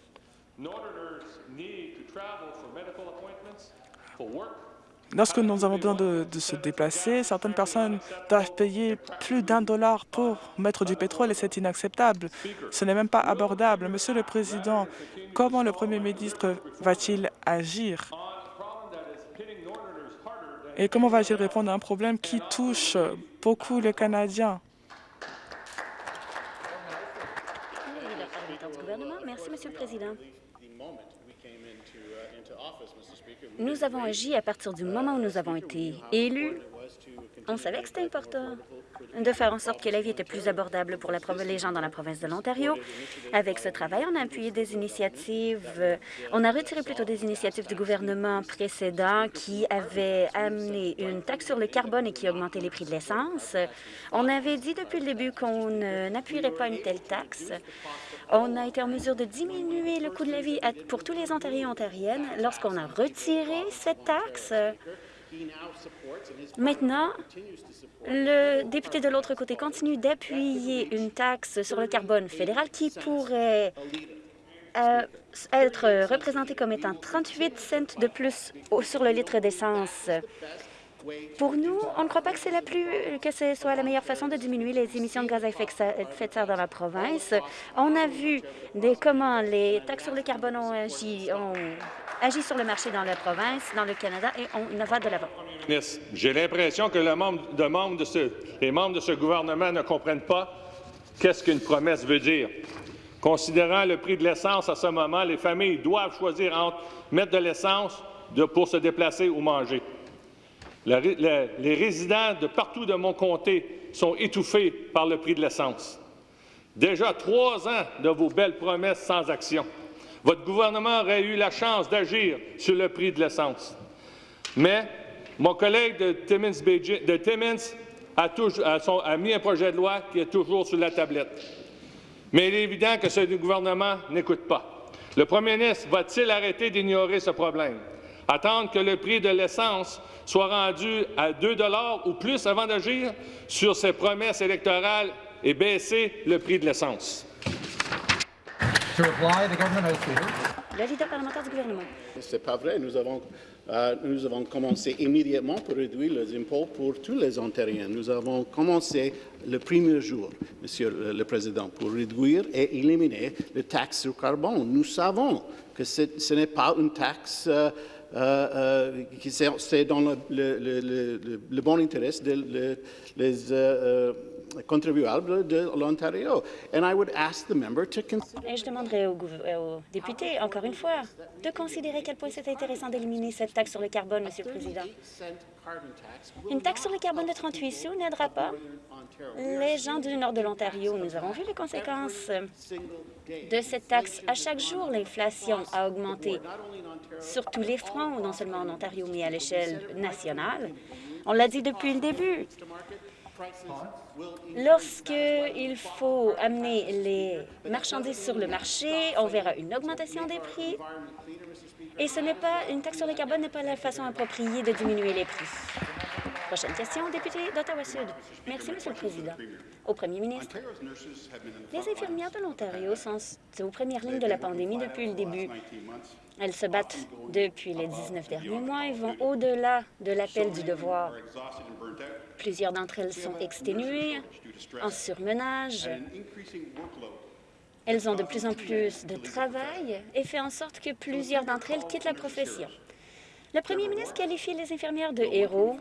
Lorsque nous avons besoin de, se déplacer, certaines personnes doivent payer plus d'un dollar pour mettre du pétrole et c'est inacceptable. Ce n'est même pas abordable. Monsieur le Président, comment le Premier ministre va-t-il agir? Et comment va-t-il répondre à un problème qui touche beaucoup les Canadiens? Merci, Monsieur le Président. Nous avons agi à partir du moment où nous avons été élus. On savait que c'était important de faire en sorte que la vie était plus abordable pour les gens dans la province de l'Ontario. Avec ce travail, on a appuyé des initiatives, euh, on a retiré plutôt des initiatives du gouvernement précédent qui avait amené une taxe sur le carbone et qui augmentait les prix de l'essence. On avait dit depuis le début qu'on n'appuierait pas une telle taxe. On a été en mesure de diminuer le coût de la vie pour tous les Ontariens et Ontariennes lorsqu'on a retiré cette taxe. Maintenant, le député de l'autre côté continue d'appuyer une taxe sur le carbone fédéral qui pourrait euh, être représentée comme étant 38 cents de plus sur le litre d'essence. Pour nous, on ne croit pas que la plus que ce soit la meilleure façon de diminuer les émissions de gaz à effet de serre dans la province. On a vu comment les taxes sur le carbone ont agi, sur le marché dans la province, dans le Canada, et on va de l'avant. J'ai l'impression que les membres de ce gouvernement ne comprennent pas qu'est-ce qu'une promesse veut dire. Considérant le prix de l'essence à ce moment, les familles doivent choisir entre mettre de l'essence pour se déplacer ou manger. Les résidents de partout de mon comté sont étouffés par le prix de l'essence. Déjà trois ans de vos belles promesses sans action. Votre gouvernement aurait eu la chance d'agir sur le prix de l'essence. Mais mon collègue de Timmins, a, a, mis un projet de loi qui est toujours sur la tablette. Mais il est évident que ce gouvernement n'écoute pas. Le premier ministre va-t-il arrêter d'ignorer ce problème? Attendre que le prix de l'essence soit rendu à 2 ou plus avant d'agir sur ses promesses électorales et baisser le prix de l'essence. Le parlementaire du gouvernement. C'est pas vrai. Nous avons, euh, nous avons commencé immédiatement pour réduire les impôts pour tous les Ontariens. Nous avons commencé le premier jour, Monsieur le Président, pour réduire et éliminer les taxes sur carbone. Nous savons que ce n'est pas une taxe euh, c'est dans le, le, bon intérêt des contribuables de l'Ontario. Et je demanderai au, au député, encore une fois, de considérer à quel point c'est intéressant d'éliminer cette taxe sur le carbone, Monsieur le Président. Une taxe sur le carbone de 38 sous n'aidera pas les gens du nord de l'Ontario. Nous avons vu les conséquences de cette taxe. À chaque jour, l'inflation a augmenté sur tous les fronts, non seulement en Ontario, mais à l'échelle nationale. On l'a dit depuis le début. Lorsqu'il faut amener les marchandises sur le marché, on verra une augmentation des prix. Et ce n'est pas une taxe sur le carbone n'est pas la façon appropriée de diminuer les prix. Prochaine question, député d'Ottawa-Sud. Merci, Monsieur le Président. Au Premier ministre, les infirmières de l'Ontario sont aux premières lignes de la pandémie depuis le début. Elles se battent depuis les 19 derniers mois et vont au-delà de l'appel du devoir. Plusieurs d'entre elles sont exténuées, en surmenage. Elles ont de plus en plus de travail et fait en sorte que plusieurs d'entre elles quittent la profession. Le premier ministre qualifie les infirmières de héros,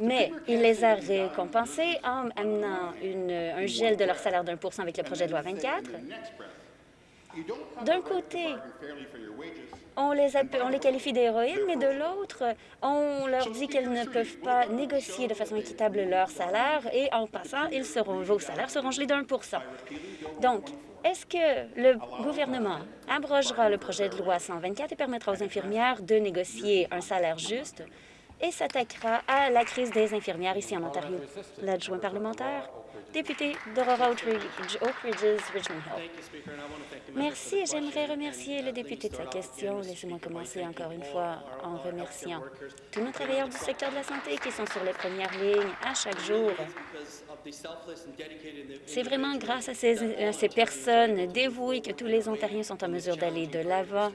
mais il les a récompensées en amenant un gel de leur salaire d'un pour cent avec le projet de loi 24. D'un côté, on les, qualifie d'héroïnes, mais de l'autre, on leur dit qu'elles ne peuvent pas négocier de façon équitable leur salaire et en passant, vos salaires seront gelés d'un pour cent. Donc, est-ce que le gouvernement abrogera le projet de loi 124 et permettra aux infirmières de négocier un salaire juste? Et s'attaquera à la crise des infirmières ici en Ontario? L'adjoint parlementaire député d'Aurora Oak Richmond Hill. Merci. J'aimerais remercier le député de sa question. Laissez-moi commencer encore une fois en remerciant tous nos travailleurs du secteur de la santé qui sont sur les premières lignes à chaque jour. C'est vraiment grâce à ces personnes dévouées que tous les Ontariens sont en mesure d'aller de l'avant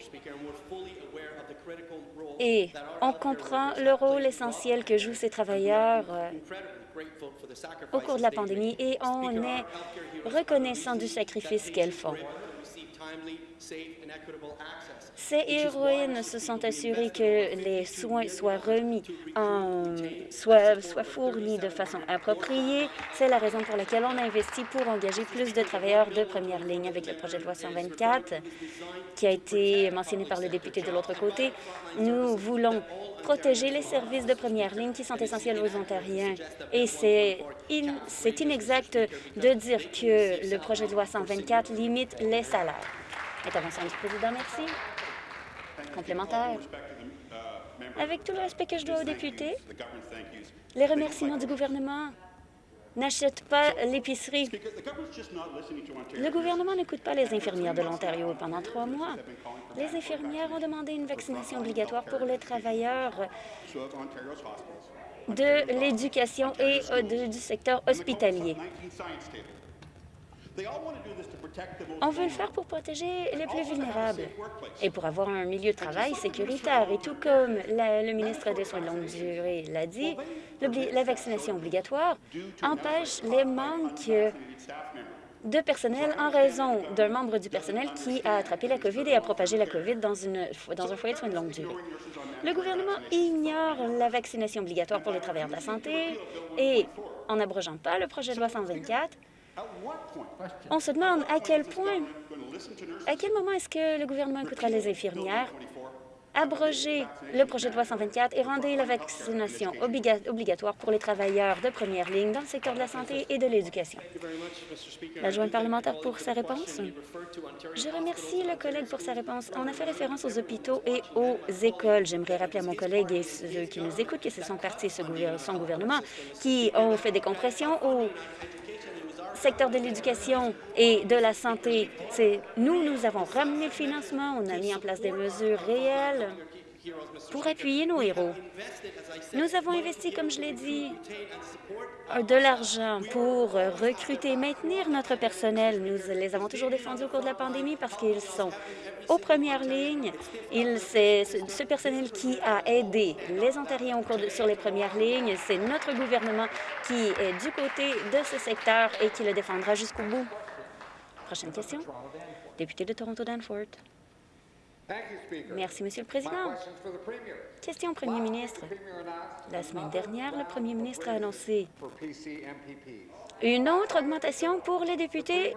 et on comprend le rôle essentiel que jouent ces travailleurs euh, au cours de la pandémie et on est reconnaissant du sacrifice qu'elles font. Ces héroïnes se sont assurées que les soins soient remis, en, soient, soient fournis de façon appropriée. C'est la raison pour laquelle on a investi pour engager plus de travailleurs de première ligne avec le projet de loi 124 qui a été mentionné par le député de l'autre côté. Nous voulons protéger les services de première ligne qui sont essentiels aux Ontariens. Et c'est inexact de dire que le projet de loi 124 limite les salaires. Intervention du président, merci. Complémentaire. Avec tout le respect que je dois aux députés, les remerciements du gouvernement n'achètent pas l'épicerie. Le gouvernement n'écoute pas les infirmières de l'Ontario pendant trois mois. Les infirmières ont demandé une vaccination obligatoire pour les travailleurs de l'éducation et euh, du secteur hospitalier. On veut le faire pour protéger les plus vulnérables et pour avoir un milieu de travail sécuritaire. Et tout comme le ministre des Soins de longue durée l'a dit, la vaccination obligatoire empêche les manques de personnel en raison d'un membre du personnel qui a attrapé la COVID et a propagé la COVID dans, une, dans un foyer de soins de longue durée. Le gouvernement ignore la vaccination obligatoire pour les travailleurs de la santé et, en n'abrogeant pas le projet de loi 124, on se demande à quel point, à quel moment est-ce que le gouvernement écoutera les infirmières, abroger le projet de loi 124 et rendre la vaccination obligatoire pour les travailleurs de première ligne dans le secteur de la santé et de l'éducation. L'adjoint parlementaire pour sa réponse. Je remercie le collègue pour sa réponse. On a fait référence aux hôpitaux et aux écoles. J'aimerais rappeler à mon collègue et ceux qui nous écoutent que ce sont partis son gouvernement qui ont fait des compressions aux secteur de l'éducation et de la santé, c'est nous, nous avons ramené le financement, on a mis en place des mesures réelles pour appuyer nos héros. Nous avons investi, comme je l'ai dit, de l'argent pour recruter et maintenir notre personnel. Nous les avons toujours défendus au cours de la pandémie parce qu'ils sont aux premières lignes. C'est ce personnel qui a aidé les Ontariens sur les premières lignes. C'est notre gouvernement qui est du côté de ce secteur et qui le défendra jusqu'au bout. Prochaine question. Député de Toronto-Danforth. Merci, Monsieur le Président. Question au Premier ministre. La semaine dernière, le Premier ministre a annoncé une autre augmentation pour les députés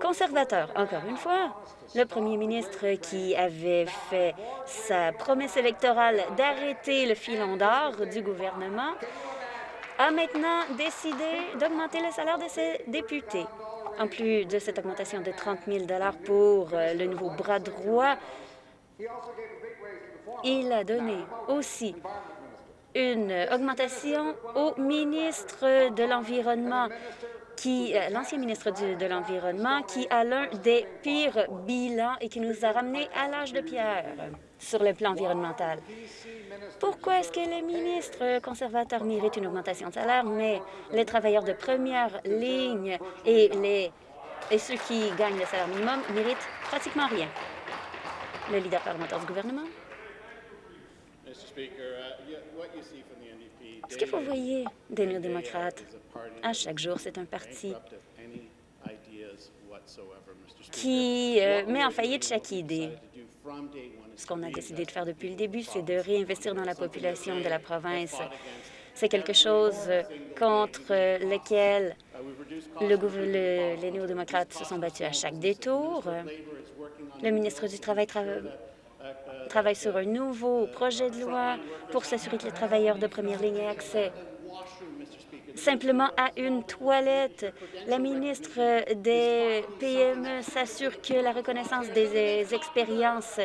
conservateurs. Encore une fois, le Premier ministre qui avait fait sa promesse électorale d'arrêter le filon d'or du gouvernement a maintenant décidé d'augmenter le salaire de ses députés. En plus de cette augmentation de 30 000 pour euh, le nouveau bras droit il a donné aussi une augmentation au ministre de l'Environnement, qui euh, l'ancien ministre de l'Environnement, qui a l'un des pires bilans et qui nous a ramenés à l'âge de pierre sur le plan environnemental. Pourquoi est-ce que les ministres conservateurs méritent une augmentation de salaire, mais les travailleurs de première ligne et, les, et ceux qui gagnent le salaire minimum méritent pratiquement rien? Le leader parlementaire du gouvernement. Ce que vous voyez des néo-démocrates, à chaque jour, c'est un parti qui euh, met en faillite chaque idée. Ce qu'on a décidé de faire depuis le début, c'est de réinvestir dans la population de la province. C'est quelque chose contre lequel le, les néo-démocrates se sont battus à chaque détour. Le ministre du Travail travaille sur un nouveau projet de loi pour s'assurer que les travailleurs de première ligne aient accès simplement à une toilette. La ministre des PME s'assure que la reconnaissance des expériences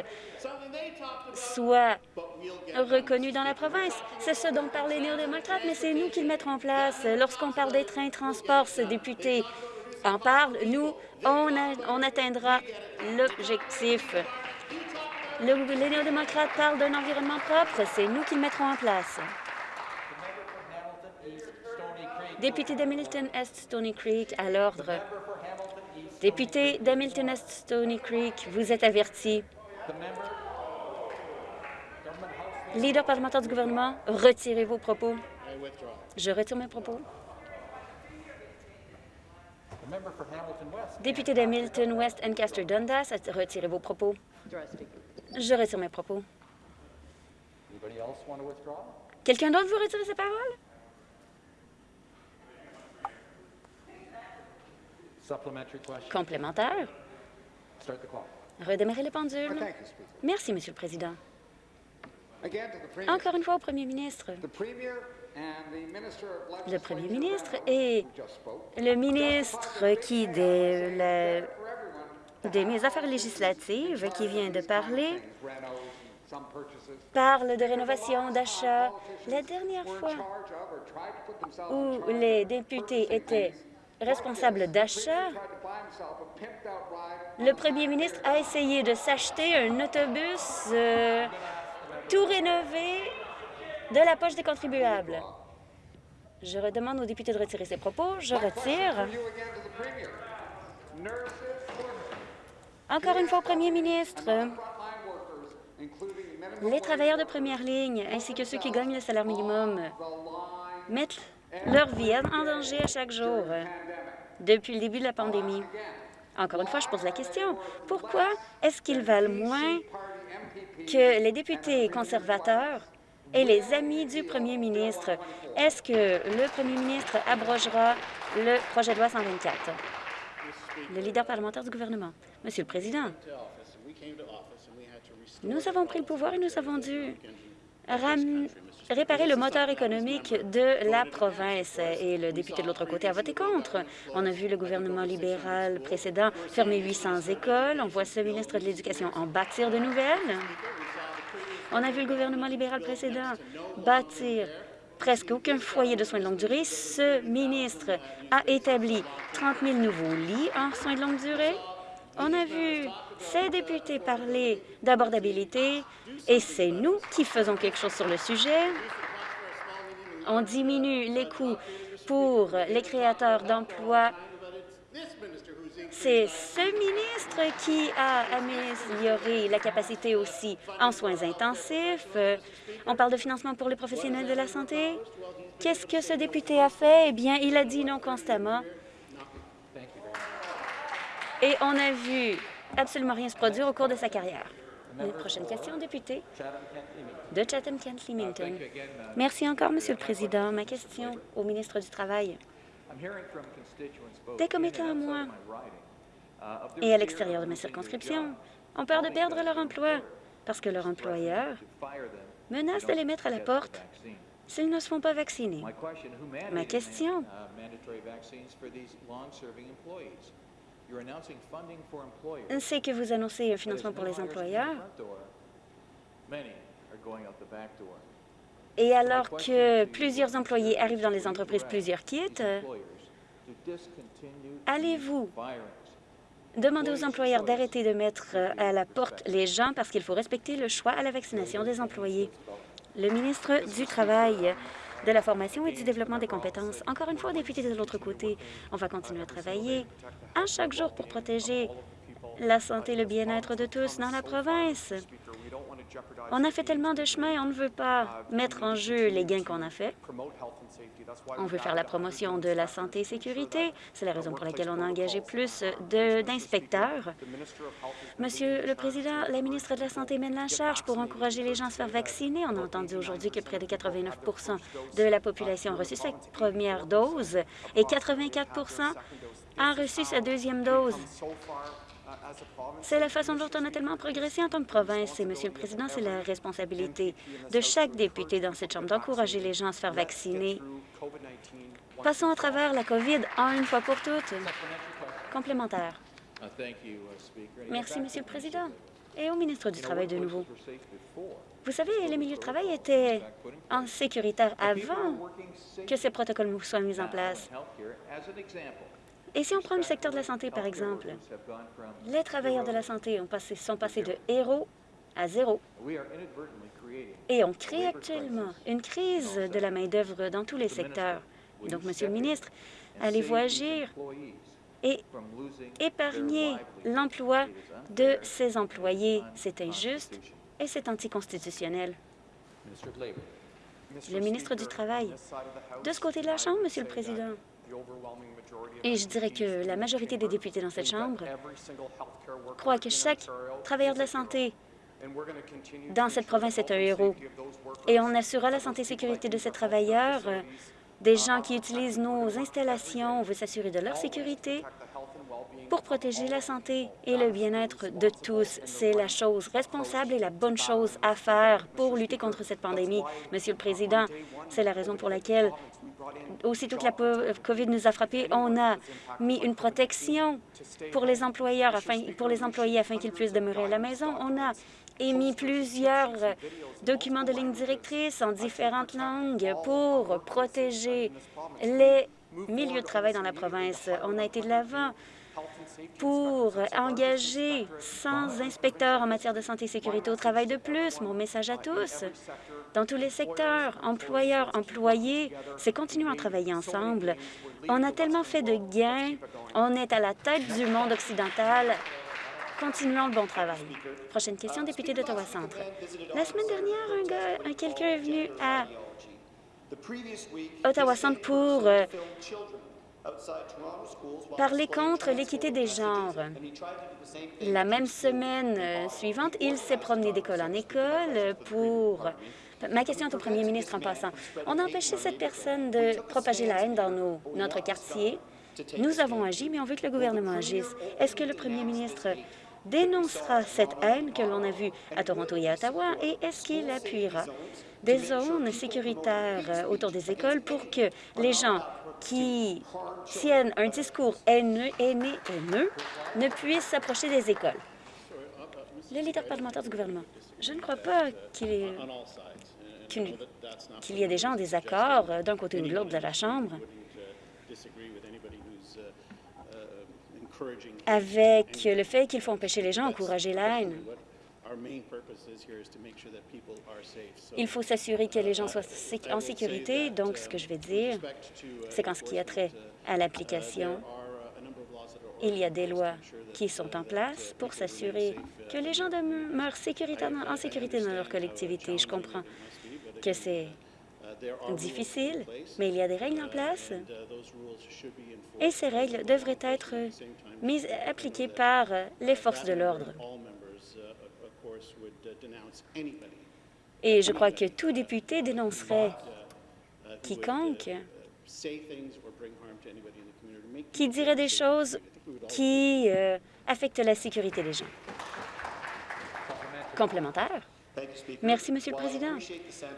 soit reconnue dans la province. C'est ce dont parlent les néo-démocrates, mais c'est nous qui le mettrons en place. Lorsqu'on parle des trains de transport, ce député en parle, nous, on, on atteindra l'objectif. Le, les néo-démocrates parlent d'un environnement propre. C'est nous qui le mettrons en place. Député d'Hamilton-Est Stony Creek, à l'ordre. Député d'Hamilton-Est Stony Creek, vous êtes averti. Leader parlementaire du gouvernement, retirez vos propos. Je retire mes propos. Député d'Hamilton West Ancaster Dundas, retirez vos propos. Je retire mes propos. Quelqu'un d'autre veut retirer ses paroles? Complémentaire. Redémarrer les pendules. Merci, Monsieur le Président. Encore une fois au Premier ministre. Le Premier ministre et le ministre qui, des, des Affaires législatives, qui vient de parler, parle de rénovation, d'achat. La dernière fois où les députés étaient responsables d'achat, le premier ministre a essayé de s'acheter un autobus euh, tout rénové de la poche des contribuables. Je redemande aux députés de retirer ses propos. Je retire. Encore une fois, au premier ministre, les travailleurs de première ligne ainsi que ceux qui gagnent le salaire minimum mettent leur vie en danger à chaque jour depuis le début de la pandémie. Encore une fois, je pose la question. Pourquoi est-ce qu'ils valent moins que les députés conservateurs et les amis du premier ministre? Est-ce que le premier ministre abrogera le projet de loi 124? Le leader parlementaire du gouvernement. Monsieur le Président, nous avons pris le pouvoir et nous avons dû réparer le moteur économique de la province. Et le député de l'autre côté a voté contre. On a vu le gouvernement libéral précédent fermer 800 écoles. On voit ce ministre de l'Éducation en bâtir de nouvelles. On a vu le gouvernement libéral précédent bâtir presque aucun foyer de soins de longue durée. Ce ministre a établi 30 000 nouveaux lits en soins de longue durée. On a vu ces députés parler d'abordabilité et c'est nous qui faisons quelque chose sur le sujet. On diminue les coûts pour les créateurs d'emplois. C'est ce ministre qui a amélioré la capacité aussi en soins intensifs. On parle de financement pour les professionnels de la santé. Qu'est-ce que ce député a fait? Eh bien, il a dit non constamment. Et on a vu absolument rien se produire au cours de sa carrière. Prochaine question, député de Chatham-Kent-Limington. Merci encore, Monsieur le Président. Ma question au ministre du Travail. Des commettants à moi et à l'extérieur de ma circonscription ont peur de perdre leur emploi parce que leur employeur menace de les mettre à la porte s'ils ne se font pas vacciner. Ma question c'est que vous annoncez un financement pour les employeurs. Et alors que plusieurs employés arrivent dans les entreprises, plusieurs quittent, allez-vous demander aux employeurs d'arrêter de mettre à la porte les gens parce qu'il faut respecter le choix à la vaccination des employés? Le ministre du Travail de la formation et du développement des compétences. Encore une fois, député de l'autre côté, on va continuer à travailler à chaque jour pour protéger la santé et le bien-être de tous dans la province. On a fait tellement de chemin, on ne veut pas mettre en jeu les gains qu'on a faits. On veut faire la promotion de la santé et sécurité. C'est la raison pour laquelle on a engagé plus d'inspecteurs. Monsieur le Président, la ministre de la Santé mène la charge pour encourager les gens à se faire vacciner. On a entendu aujourd'hui que près de 89% de la population a reçu sa première dose et 84% a reçu sa deuxième dose. C'est la façon dont on a tellement progressé en tant que province. Et, Monsieur le Président, c'est la responsabilité de chaque député dans cette Chambre d'encourager les gens à se faire vacciner. Passons à travers la COVID en une fois pour toutes. Complémentaire. Merci, Monsieur le Président. Et au ministre du Travail de nouveau. Vous savez, les milieux de travail étaient en sécuritaire avant que ces protocoles soient mis en place. Et si on prend le secteur de la santé, par exemple, les travailleurs de la santé ont passé, sont passés de héros à zéro. Et on crée actuellement une crise de la main-d'œuvre dans tous les secteurs. Donc, Monsieur le ministre, allez-vous agir et épargner l'emploi de ces employés? C'est injuste et c'est anticonstitutionnel. Le ministre du Travail. De ce côté de la Chambre, Monsieur le Président, et je dirais que la majorité des députés dans cette Chambre croient que chaque travailleur de la santé dans cette province est un héros. Et on assurera la santé et sécurité de ces travailleurs, des gens qui utilisent nos installations. On veut s'assurer de leur sécurité pour protéger la santé et le bien-être de tous. C'est la chose responsable et la bonne chose à faire pour lutter contre cette pandémie. Monsieur le Président, c'est la raison pour laquelle, aussitôt que la COVID nous a frappés, on a mis une protection pour les employeurs, afin, pour les employés afin qu'ils puissent demeurer à la maison. On a émis plusieurs documents de ligne directrice en différentes langues pour protéger les milieux de travail dans la province. On a été de l'avant pour engager 100 inspecteurs en matière de santé et sécurité au travail de plus. Mon message à tous, dans tous les secteurs, employeurs, employés, c'est continuer à travailler ensemble. On a tellement fait de gains, on est à la tête du monde occidental. Continuons le bon travail. Prochaine question, député d'Ottawa-Centre. La semaine dernière, un quelqu'un est venu à Ottawa-Centre pour euh, parler contre l'équité des genres. La même semaine euh, suivante, il s'est promené d'école en école pour... Ma question est au premier ministre en passant. On a empêché cette personne de propager la haine dans nos, notre quartier. Nous avons agi, mais on veut que le gouvernement agisse. Est-ce que le premier ministre dénoncera cette haine que l'on a vue à Toronto et à Ottawa et est-ce qu'il appuiera des zones sécuritaires autour des écoles pour que les gens qui tiennent un discours haineux, haineux, haineux ne puissent s'approcher des écoles. Le leader parlementaire du gouvernement. Je ne crois pas qu'il y ait des gens en désaccord d'un côté ou de l'autre de la Chambre. avec le fait qu'il faut empêcher les gens d'encourager la haine. Il faut s'assurer que les gens soient en sécurité. Donc, ce que je vais dire, c'est qu'en ce qui a trait à l'application, il y a des lois qui sont en place pour s'assurer que les gens demeurent en sécurité dans leur collectivité. Je comprends que c'est difficile, mais il y a des règles en place et ces règles devraient être mises, appliquées par les forces de l'ordre. Et je crois que tout député dénoncerait quiconque qui dirait des choses qui euh, affectent la sécurité des gens. Complémentaire. Merci, Monsieur le Président.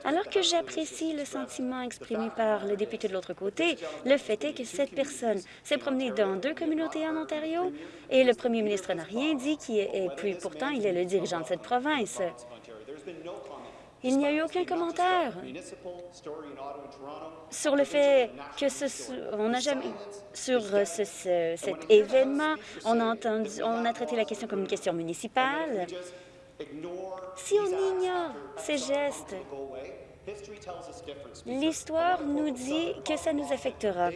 Alors que j'apprécie le sentiment exprimé par le député de l'autre côté, le fait est que cette personne s'est promenée dans deux communautés en Ontario et le premier ministre n'a rien dit, qui est, et puis pourtant il est le dirigeant de cette province. Il n'y a eu aucun commentaire sur le fait que ce, on n'a jamais sur cet événement, on a entendu, on a traité la question comme une question municipale. Si on ignore ces gestes, l'histoire nous dit que ça nous affectera.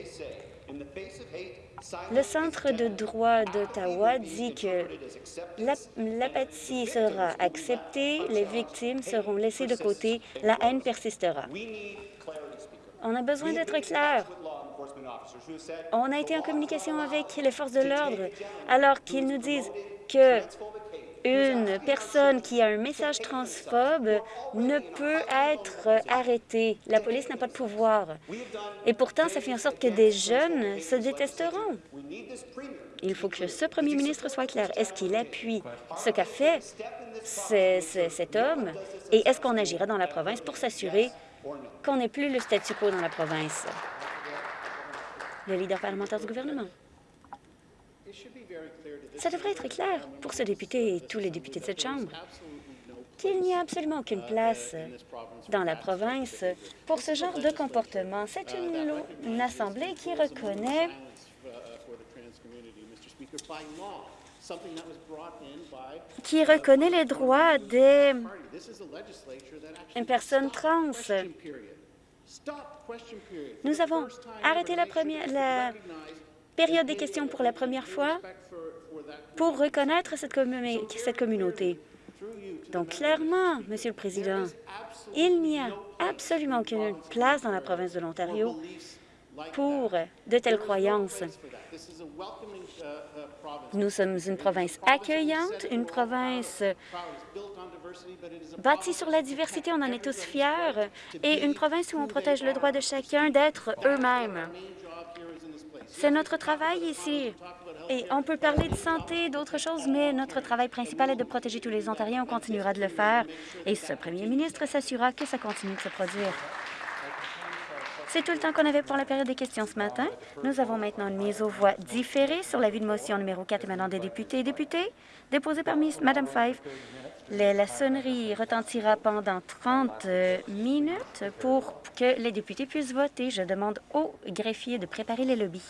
Le Centre de droit d'Ottawa dit que l'apathie sera acceptée, les victimes seront laissées de côté, la haine persistera. On a besoin d'être clair. On a été en communication avec les forces de l'ordre alors qu'ils nous disent que une personne qui a un message transphobe ne peut être arrêtée. La police n'a pas de pouvoir. Et pourtant, ça fait en sorte que des jeunes se détesteront. Il faut que ce premier ministre soit clair. Est-ce qu'il appuie ce qu'a fait cet homme? Et est-ce qu'on agira dans la province pour s'assurer qu'on n'ait plus le statu quo dans la province? Le leader parlementaire du gouvernement. Ça devrait être clair pour ce député et tous les députés de cette Chambre qu'il n'y a absolument aucune place dans la province pour ce genre de comportement. C'est une, assemblée qui reconnaît qui reconnaît les droits des personnes trans. Nous avons arrêté la, première, la période des questions pour la première fois pour reconnaître cette, communauté. Donc, clairement, Monsieur le Président, il n'y a absolument aucune place dans la province de l'Ontario pour de telles croyances. Nous sommes une province accueillante, une province bâtie sur la diversité, on en est tous fiers, et une province où on protège le droit de chacun d'être eux-mêmes. C'est notre travail ici. Et on peut parler de santé, d'autres choses, mais notre travail principal est de protéger tous les Ontariens. On continuera de le faire. Et ce premier ministre s'assurera que ça continue de se produire. C'est tout le temps qu'on avait pour la période des questions ce matin. Nous avons maintenant une mise aux voix différée sur l'avis de motion numéro 4 émanant des députés et députés, déposée par Mme Five. La sonnerie retentira pendant 30 minutes pour que les députés puissent voter. Je demande aux greffiers de préparer les lobbies.